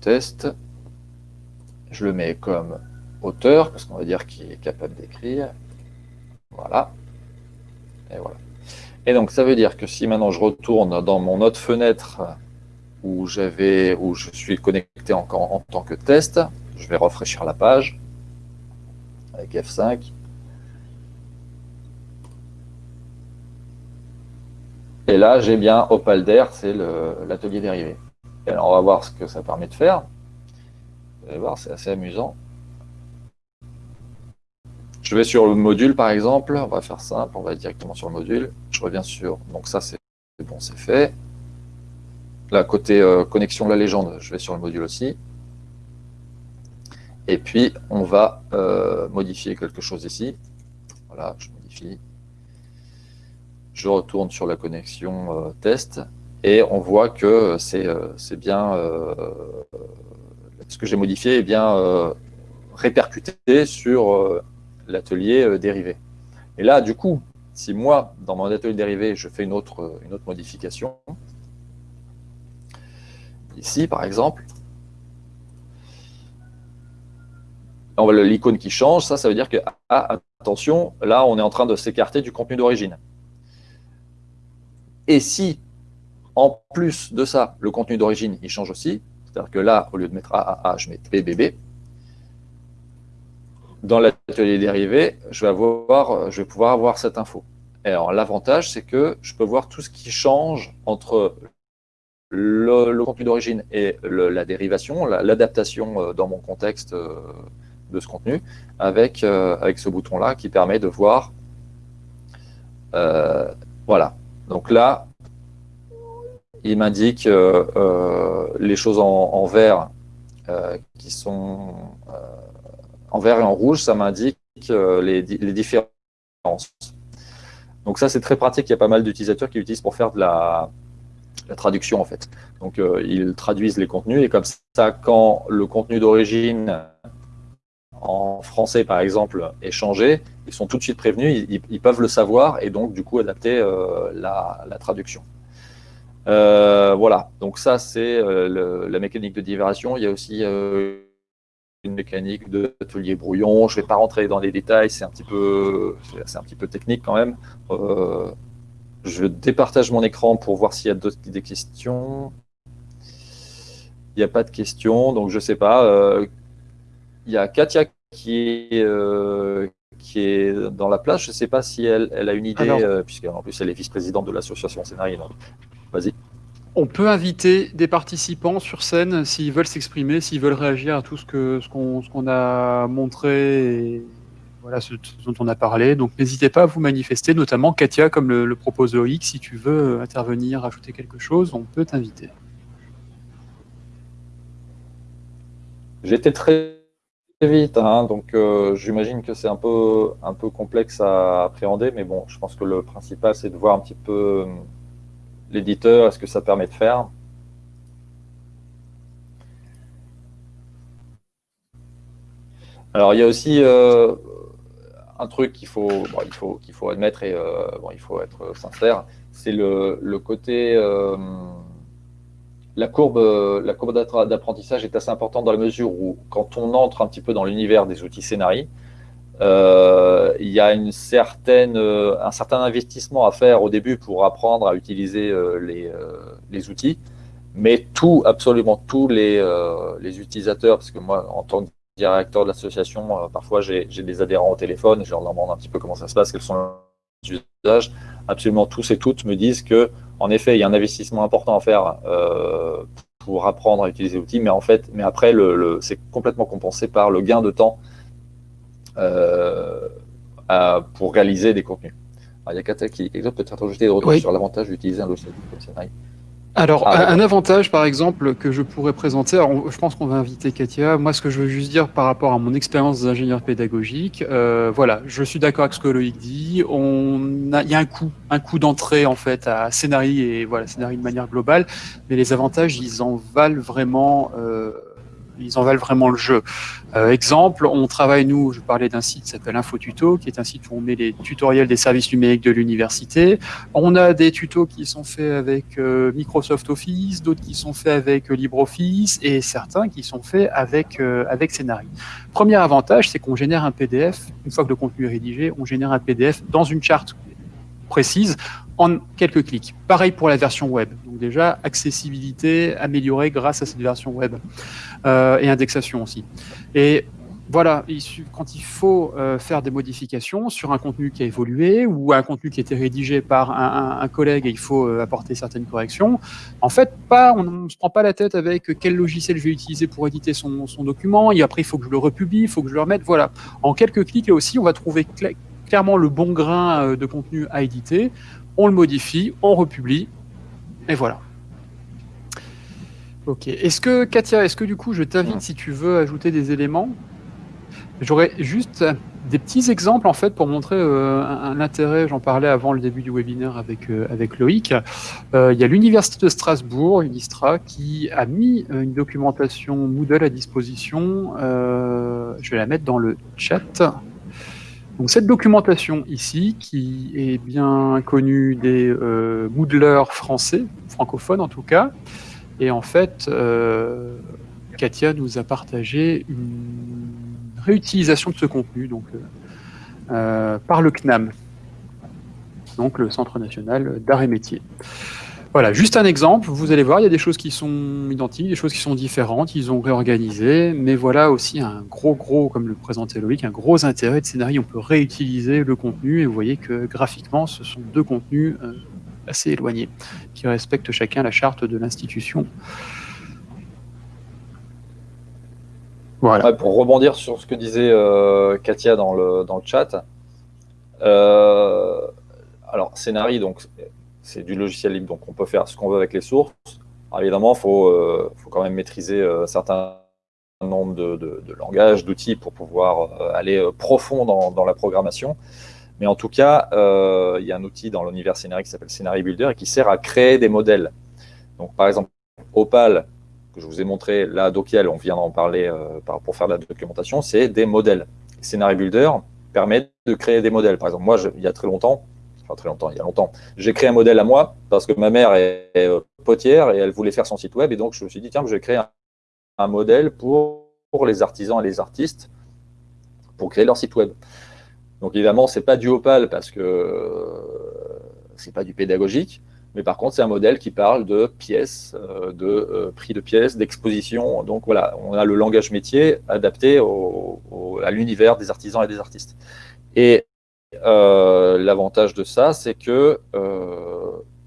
Speaker 2: test. Je le mets comme auteur, parce qu'on va dire qu'il est capable d'écrire. Voilà. Et voilà. Et donc ça veut dire que si maintenant je retourne dans mon autre fenêtre où où je suis connecté encore en tant que test, je vais rafraîchir la page avec F5. Et là, j'ai bien Opalder, c'est l'atelier dérivé. Et alors, on va voir ce que ça permet de faire. Vous allez voir, c'est assez amusant. Je vais sur le module, par exemple. On va faire simple, on va directement sur le module. Je reviens sur... Donc ça, c'est bon, c'est fait. Là, côté euh, connexion la légende, je vais sur le module aussi. Et puis, on va euh, modifier quelque chose ici. Voilà, je modifie je retourne sur la connexion euh, test et on voit que c'est euh, bien, euh, ce que j'ai modifié est bien répercuté sur l'atelier dérivé. Et là, du coup, si moi, dans mon atelier dérivé, je fais une autre, une autre modification, ici par exemple, l'icône qui change, ça, ça veut dire que, ah, attention, là, on est en train de s'écarter du contenu d'origine. Et si, en plus de ça, le contenu d'origine, il change aussi, c'est-à-dire que là, au lieu de mettre AAA, je mets BBB, dans l'atelier dérivé, je vais, pouvoir avoir cette info. Alors, l'avantage, c'est que je peux voir tout ce qui change entre le, contenu d'origine et la dérivation, l'adaptation euh, dans mon contexte euh, de ce contenu avec, avec ce bouton-là qui permet de voir. voilà. Donc là, il m'indique les choses en, vert qui sont en vert et en rouge, ça m'indique les, différences. Donc ça, c'est très pratique. Il y a pas mal d'utilisateurs qui l'utilisent pour faire de la, traduction, en fait. Donc, euh, ils traduisent les contenus et comme ça, quand le contenu d'origine en français, par exemple, est ils sont tout de suite prévenus, ils, peuvent le savoir et donc, du coup, adapter euh, la, traduction. Euh, voilà, donc ça, c'est la mécanique de diversion. Il y a aussi une mécanique d'atelier brouillon. Je ne vais pas rentrer dans les détails, c'est un, petit peu, un petit peu technique quand même. Euh, je départage mon écran pour voir s'il y a d'autres questions. Il n'y a pas de questions, donc je ne sais pas. Euh, il y a Katia qui est, euh, qui est dans la place. Je ne sais pas si elle, elle a une idée, puisqu'en plus elle est vice-présidente de l'association Scénarii. Vas-y.
Speaker 1: On peut inviter des participants sur scène s'ils veulent s'exprimer, s'ils veulent réagir à tout ce qu'on ce qu'on a montré et voilà, ce, dont on a parlé. Donc n'hésitez pas à vous manifester, notamment Katia, comme le, propose Loïc, si tu veux intervenir, ajouter quelque chose, on peut t'inviter.
Speaker 2: J'étais très vite, hein, donc euh, j'imagine que c'est un peu, un peu complexe à appréhender, mais bon, je pense que le principal, c'est de voir un petit peu l'éditeur, est-ce que ça permet de faire. Alors, il y a aussi euh, un truc qu'il faut, il faut, qu'il faut admettre et euh, bon, il faut être sincère, c'est le, côté... Euh, la courbe, courbe d'apprentissage est assez importante dans la mesure où, quand on entre un petit peu dans l'univers des outils scénarii, euh, il y a euh, un certain investissement à faire au début pour apprendre à utiliser euh, les, outils, mais tout, absolument tous les, les, utilisateurs, parce que moi, en tant que directeur de l'association, parfois j'ai des adhérents au téléphone, je leur demande un petit peu comment ça se passe, quels sont les usages, absolument tous et toutes me disent que, en effet, il y a un investissement important à faire pour apprendre à utiliser l'outil, mais en fait, mais après, le c'est complètement compensé par le gain de temps euh, pour réaliser des contenus. il y a Kata qui peut-être rajouter des retours sur l'avantage d'utiliser un logiciel comme Scénarii.
Speaker 1: Alors, ah, un avantage, par exemple, que je pourrais présenter, je pense qu'on va inviter Katia. Moi, ce que je veux juste dire par rapport à mon expérience d'ingénieur pédagogique, euh, voilà, je suis d'accord avec ce que Loïc dit. On a, il y a un coût, un coût d'entrée, en fait, à Scénarii et voilà, Scénarii de manière globale. Mais les avantages, ils en valent vraiment. Euh, ils en valent vraiment le jeu. Euh, exemple, on travaille, nous, je parlais d'un site qui s'appelle InfoTuto, qui est un site où on met les tutoriels des services numériques de l'université. On a des tutos qui sont faits avec euh, Microsoft Office, d'autres qui sont faits avec euh, LibreOffice, et certains qui sont faits avec, avec Scénarii. Premier avantage, c'est qu'on génère un PDF, une fois que le contenu est rédigé, on génère un PDF dans une charte précise en quelques clics. Pareil pour la version web. Donc déjà, accessibilité améliorée grâce à cette version web euh, et indexation aussi. Et voilà, quand il faut euh, faire des modifications sur un contenu qui a évolué ou un contenu qui a été rédigé par un, collègue et il faut euh, apporter certaines corrections, en fait, on ne se prend pas la tête avec quel logiciel je vais utiliser pour éditer son, son document, et après il faut que je le republie, il faut que je le remette, voilà. En quelques clics, là aussi, on va trouver clairement le bon grain de contenu à éditer, on le modifie, on republie, et voilà. Ok. Est-ce que, Katia, est-ce que du coup, je t'invite si tu veux ajouter des éléments? J'aurais juste des petits exemples en fait pour montrer euh, un, intérêt. J'en parlais avant le début du webinaire avec euh, avec Loïc. il y a l'université de Strasbourg, Unistra, qui a mis une documentation Moodle à disposition. je vais la mettre dans le chat. Donc cette documentation ici, qui est bien connue des euh, Moodlers français, francophones en tout cas, et en fait, euh, Katia nous a partagé une réutilisation de ce contenu donc, euh, par le CNAM, donc le Centre national d'art et métier. Voilà, juste un exemple, vous allez voir, il y a des choses qui sont identiques, des choses qui sont différentes, ils ont réorganisé, mais voilà aussi un gros, gros, comme le présentait Loïc, un gros intérêt de scénario, on peut réutiliser le contenu, et vous voyez que graphiquement, ce sont deux contenus euh, assez éloignés, qui respectent chacun la charte de l'institution.
Speaker 2: Voilà. pour rebondir sur ce que disait euh, Katia dans le, chat, euh, alors Scénari, donc c'est du logiciel libre, donc on peut faire ce qu'on veut avec les sources. évidemment, il faut, faut, quand même maîtriser un certain nombre de, de, langages, d'outils pour pouvoir aller profond dans, dans, la programmation. Mais en tout cas, il y a un outil dans l'univers Scénari qui s'appelle Scénari Builder et qui sert à créer des modèles. Donc par exemple, Opal, que je vous ai montré, là, Dokiel, on vient d'en parler euh, pour faire de la documentation, c'est des modèles. Scenario Builder permet de créer des modèles. Par exemple, moi, il y a très longtemps, enfin très longtemps, il y a longtemps, j'ai créé un modèle à moi parce que ma mère est, euh, potière et elle voulait faire son site web. Et donc, je me suis dit, tiens, je vais créer un, modèle pour, pour, les artisans et les artistes pour créer leur site web. Donc, évidemment, ce n'est pas du Opal parce que euh, ce n'est pas du pédagogique. Mais par contre, c'est un modèle qui parle de pièces, euh, de prix de pièces, d'exposition. Donc voilà, on a le langage métier adapté à l'univers des artisans et des artistes. Et euh, l'avantage de ça, c'est que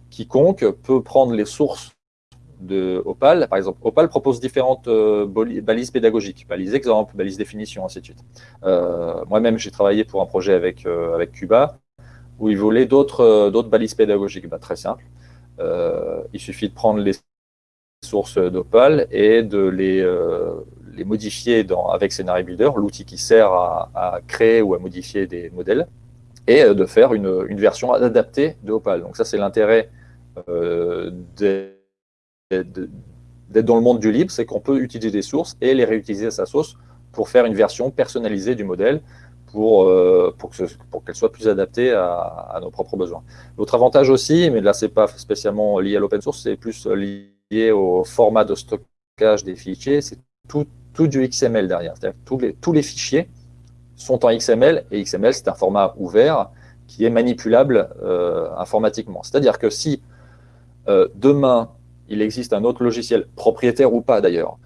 Speaker 2: quiconque peut prendre les sources de Opal. Par exemple, Opal propose différentes balises pédagogiques, balises exemples, balises définitions, ainsi de suite. Moi-même, j'ai travaillé pour un projet avec, Cuba où il voulait d'autres balises pédagogiques. Bah, très simple. Euh, il suffit de prendre les sources d'Opal et de les, euh, modifier avec Scenario Builder, l'outil qui sert à, créer ou à modifier des modèles, et euh, de faire une, version adaptée de Opal. Donc ça, c'est l'intérêt d'être dans le monde du libre, c'est qu'on peut utiliser des sources et les réutiliser à sa sauce pour faire une version personnalisée du modèle pour, euh, pour, qu'elle soit plus adaptée à, nos propres besoins. L'autre avantage aussi, mais là, ce n'est pas spécialement lié à l'open source, c'est plus lié au format de stockage des fichiers, c'est tout, tout, du XML derrière. C'est-à-dire tous les, tous les fichiers sont en XML, et XML, c'est un format ouvert qui est manipulable euh, informatiquement. C'est-à-dire que si euh, demain, il existe un autre logiciel, propriétaire ou pas d'ailleurs,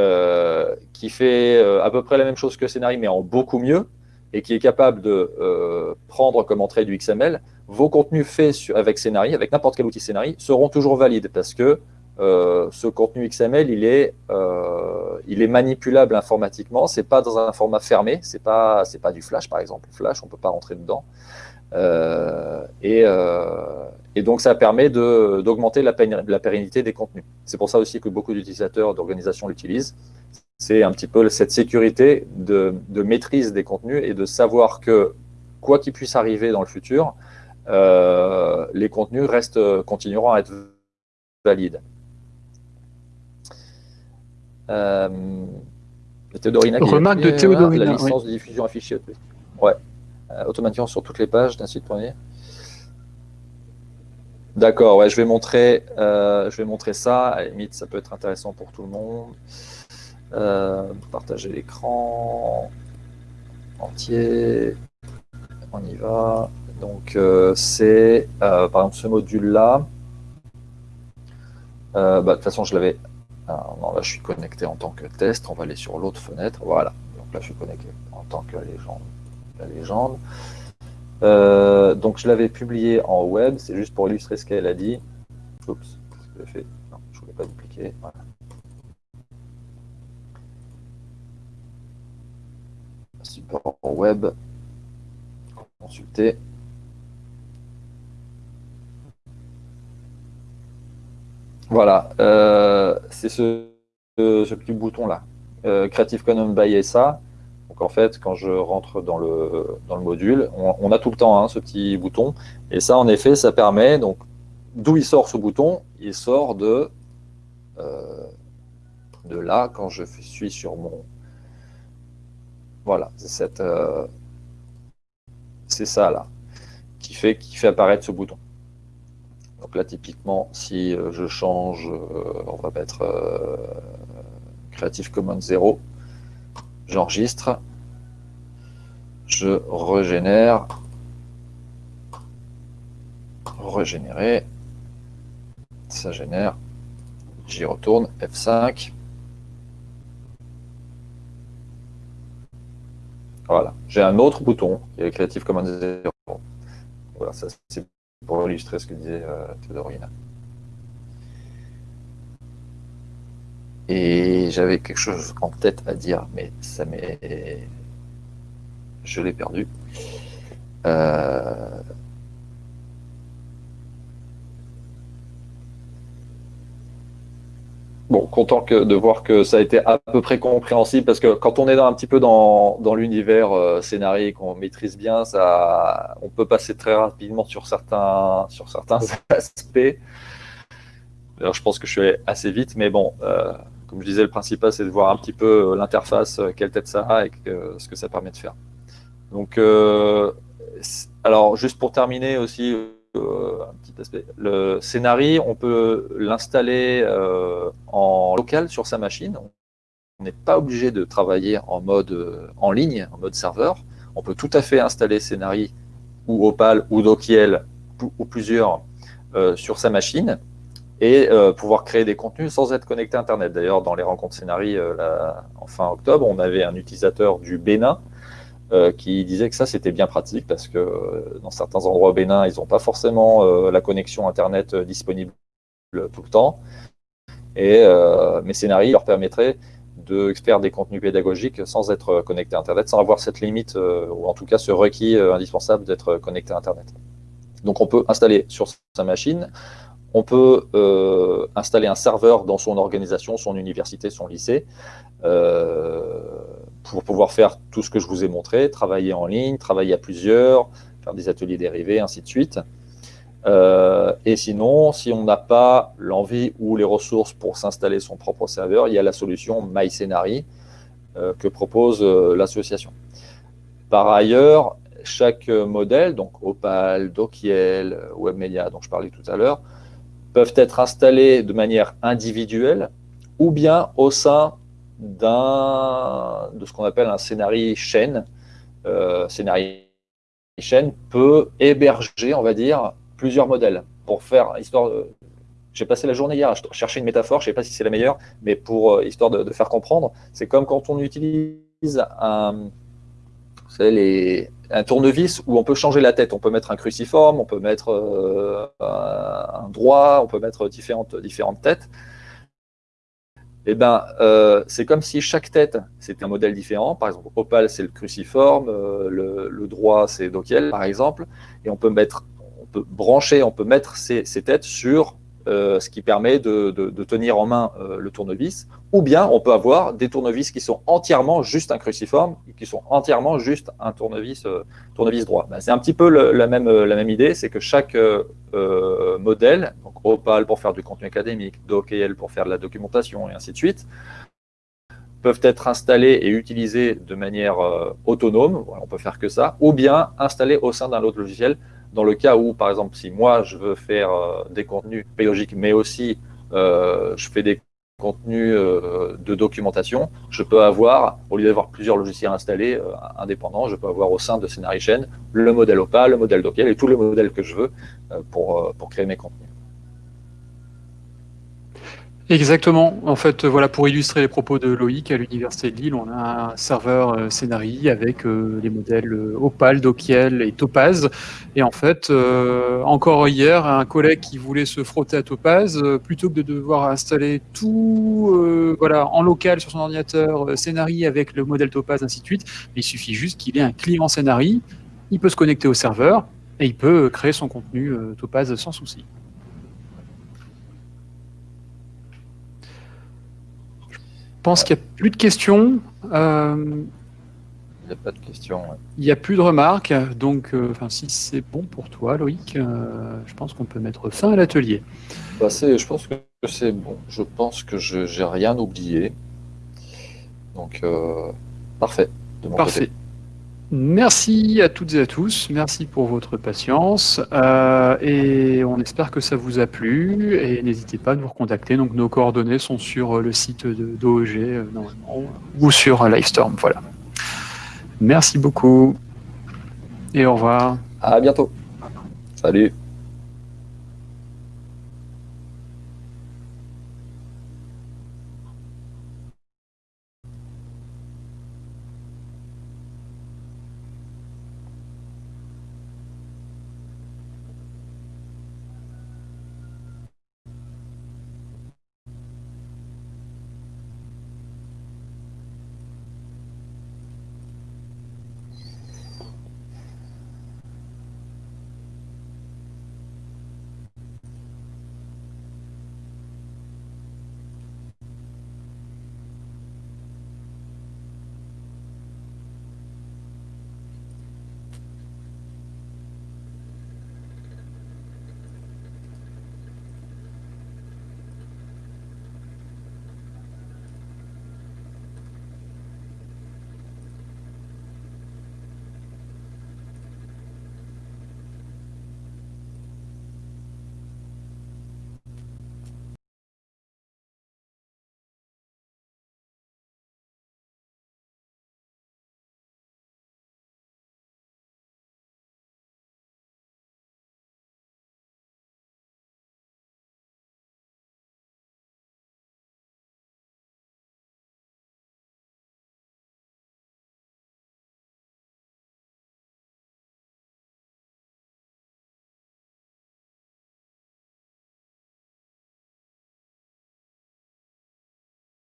Speaker 2: euh, qui fait à peu près la même chose que Scénarii, mais en beaucoup mieux, et qui est capable de prendre comme entrée du XML, vos contenus faits avec Scénarii, avec n'importe quel outil Scénarii, seront toujours valides, parce que ce contenu XML, il est, il est manipulable informatiquement, c'est pas dans un format fermé, c'est pas, pas du Flash par exemple, Flash, on peut pas rentrer dedans, et, et donc, ça permet d'augmenter la, pérennité des contenus. C'est pour ça aussi que beaucoup d'utilisateurs d'organisations l'utilisent. C'est un petit peu cette sécurité de, maîtrise des contenus et de savoir que, quoi qu'il puisse arriver dans le futur, euh, les contenus restent, continueront à être valides. Euh, Théodorina
Speaker 1: Remarque de Théodorina,
Speaker 2: la licence de diffusion affichée. Ouais. Euh, automatiquement sur toutes les pages d'un site premier. D'accord, ouais, je vais montrer, euh, je vais montrer ça. À la limite, ça peut être intéressant pour tout le monde. Euh, partager l'écran entier. On y va. Donc, c'est par exemple ce module-là. Bah, de toute façon, je l'avais. Non, là, je suis connecté en tant que test. On va aller sur l'autre fenêtre. Voilà. Donc là, je suis connecté en tant que légende. La légende. Euh, donc je l'avais publié en web, c'est juste pour illustrer ce qu'elle a dit. Oups, que fait? Non, je voulais pas dupliquer. Voilà. Support web, consulter. Voilà, euh, c'est ce, petit bouton-là, euh, Creative Commons by SA en fait, quand je rentre dans le, module, on, a tout le temps hein, ce petit bouton. Et ça, en effet, ça permet, donc, d'où il sort ce bouton? Il sort de, euh, de là, quand je suis sur mon... Voilà, c'est ça là, qui fait, qui fait apparaître ce bouton. Donc là, typiquement, si euh, je change, on va mettre Creative Commons 0, j'enregistre, je régénère, régénérer, ça génère, j'y retourne, F5. Voilà, j'ai un autre bouton qui est Creative Commons 0. Voilà, ça c'est pour illustrer ce que disait euh, Et j'avais quelque chose en tête à dire, mais ça m'est... Je l'ai perdu. Euh, bon, content que, de voir que ça a été à peu près compréhensible, parce que quand on est dans, un petit peu dans, dans l'univers euh, scénario qu'on maîtrise bien, ça, on peut passer très rapidement sur certains, sur certains aspects. Alors, je pense que je suis allé assez vite, mais bon, euh, comme je disais, le principal, c'est de voir un petit peu euh, l'interface, euh, quelle tête ça a et ce que ça permet de faire. Donc, euh, alors, juste pour terminer aussi, aspect, le scénario, on peut l'installer en local sur sa machine. On n'est pas obligé de travailler en mode en ligne, en mode serveur. On peut tout à fait installer Scénarii ou Opal ou Dokiel ou plusieurs sur sa machine et euh, pouvoir créer des contenus sans être connecté à Internet. D'ailleurs, dans les rencontres scénarii euh, en fin octobre, on avait un utilisateur du Bénin euh, qui disait que ça, c'était bien pratique parce que dans certains endroits au Bénin, ils n'ont pas forcément la connexion Internet disponible tout le temps. Et mes scénarii leur permettraient de faire des contenus pédagogiques sans être connecté à Internet, sans avoir cette limite, ou en tout cas ce requis indispensable d'être connecté à Internet. Donc on peut installer sur sa machine on peut euh, installer un serveur dans son organisation, son université, son lycée, euh, pour pouvoir faire tout ce que je vous ai montré, travailler en ligne, travailler à plusieurs, faire des ateliers dérivés, ainsi de suite. Euh, et sinon, si on n'a pas l'envie ou les ressources pour s'installer son propre serveur, il y a la solution MyScenari que propose l'association. Par ailleurs, chaque modèle, donc Opal, Dokiel, WebMedia dont je parlais tout à l'heure, peuvent être installés de manière individuelle ou bien au sein de ce qu'on appelle un scénario chaîne. Euh, scénario chaîne peut héberger, on va dire, plusieurs modèles pour faire histoire J'ai passé la journée hier à chercher une métaphore, je ne sais pas si c'est la meilleure, mais pour euh, histoire de, faire comprendre, c'est comme quand on utilise un, les, un tournevis où on peut changer la tête. On peut mettre un cruciforme, on peut mettre euh, un droit, on peut mettre différentes, différentes têtes. Eh ben, euh, c'est comme si chaque tête, c'était un modèle différent. Par exemple, Opal, c'est le cruciforme, euh, le, droit, c'est Dokiel, par exemple. Et on peut mettre, on peut brancher, on peut mettre ces, ces têtes sur euh, ce qui permet de, tenir en main le tournevis, ou bien on peut avoir des tournevis qui sont entièrement juste un cruciforme, qui sont entièrement juste un tournevis, euh, tournevis droit. Ben, c'est un petit peu la, même, la même idée, c'est que chaque modèle, donc Opal pour faire du contenu académique, DocL pour faire de la documentation, et ainsi de suite, peuvent être installés et utilisés de manière autonome, on peut faire que ça, ou bien installés au sein d'un autre logiciel dans le cas où, par exemple, si moi, je veux faire euh, des contenus pédagogiques, mais aussi euh, je fais des contenus euh, de documentation, je peux avoir, au lieu d'avoir plusieurs logiciels installés indépendants, je peux avoir au sein de Chain le modèle Opal, le modèle Docker et tous les modèles que je veux pour, pour créer mes contenus.
Speaker 1: Exactement. En fait, voilà, pour illustrer les propos de Loïc, à l'Université de Lille, on a un serveur euh, Scénarii avec euh, les modèles euh, Opal, Dokiel et Topaz. Et en fait, encore hier, un collègue qui voulait se frotter à Topaz, plutôt que de devoir installer tout voilà, en local sur son ordinateur, Scénarii avec le modèle Topaz, ainsi de suite, il suffit juste qu'il ait un client Scénarii, il peut se connecter au serveur et il peut créer son contenu Topaz sans souci. Pense qu'il n'y a plus de questions.
Speaker 2: Euh, il n'y a pas de questions.
Speaker 1: Il n'y a plus de remarques. Donc, euh, si c'est bon pour toi, Loïc, euh, je pense qu'on peut mettre fin à l'atelier.
Speaker 2: Bah, je pense que c'est bon. Je pense que je n'ai rien oublié. Donc, parfait.
Speaker 1: parfait. Merci à toutes et à tous, merci pour votre patience euh, et on espère que ça vous a plu et n'hésitez pas à nous recontacter. Donc nos coordonnées sont sur le site d'OEG euh, ou sur Livestorm. Voilà. Merci beaucoup et au revoir.
Speaker 2: À bientôt. Salut.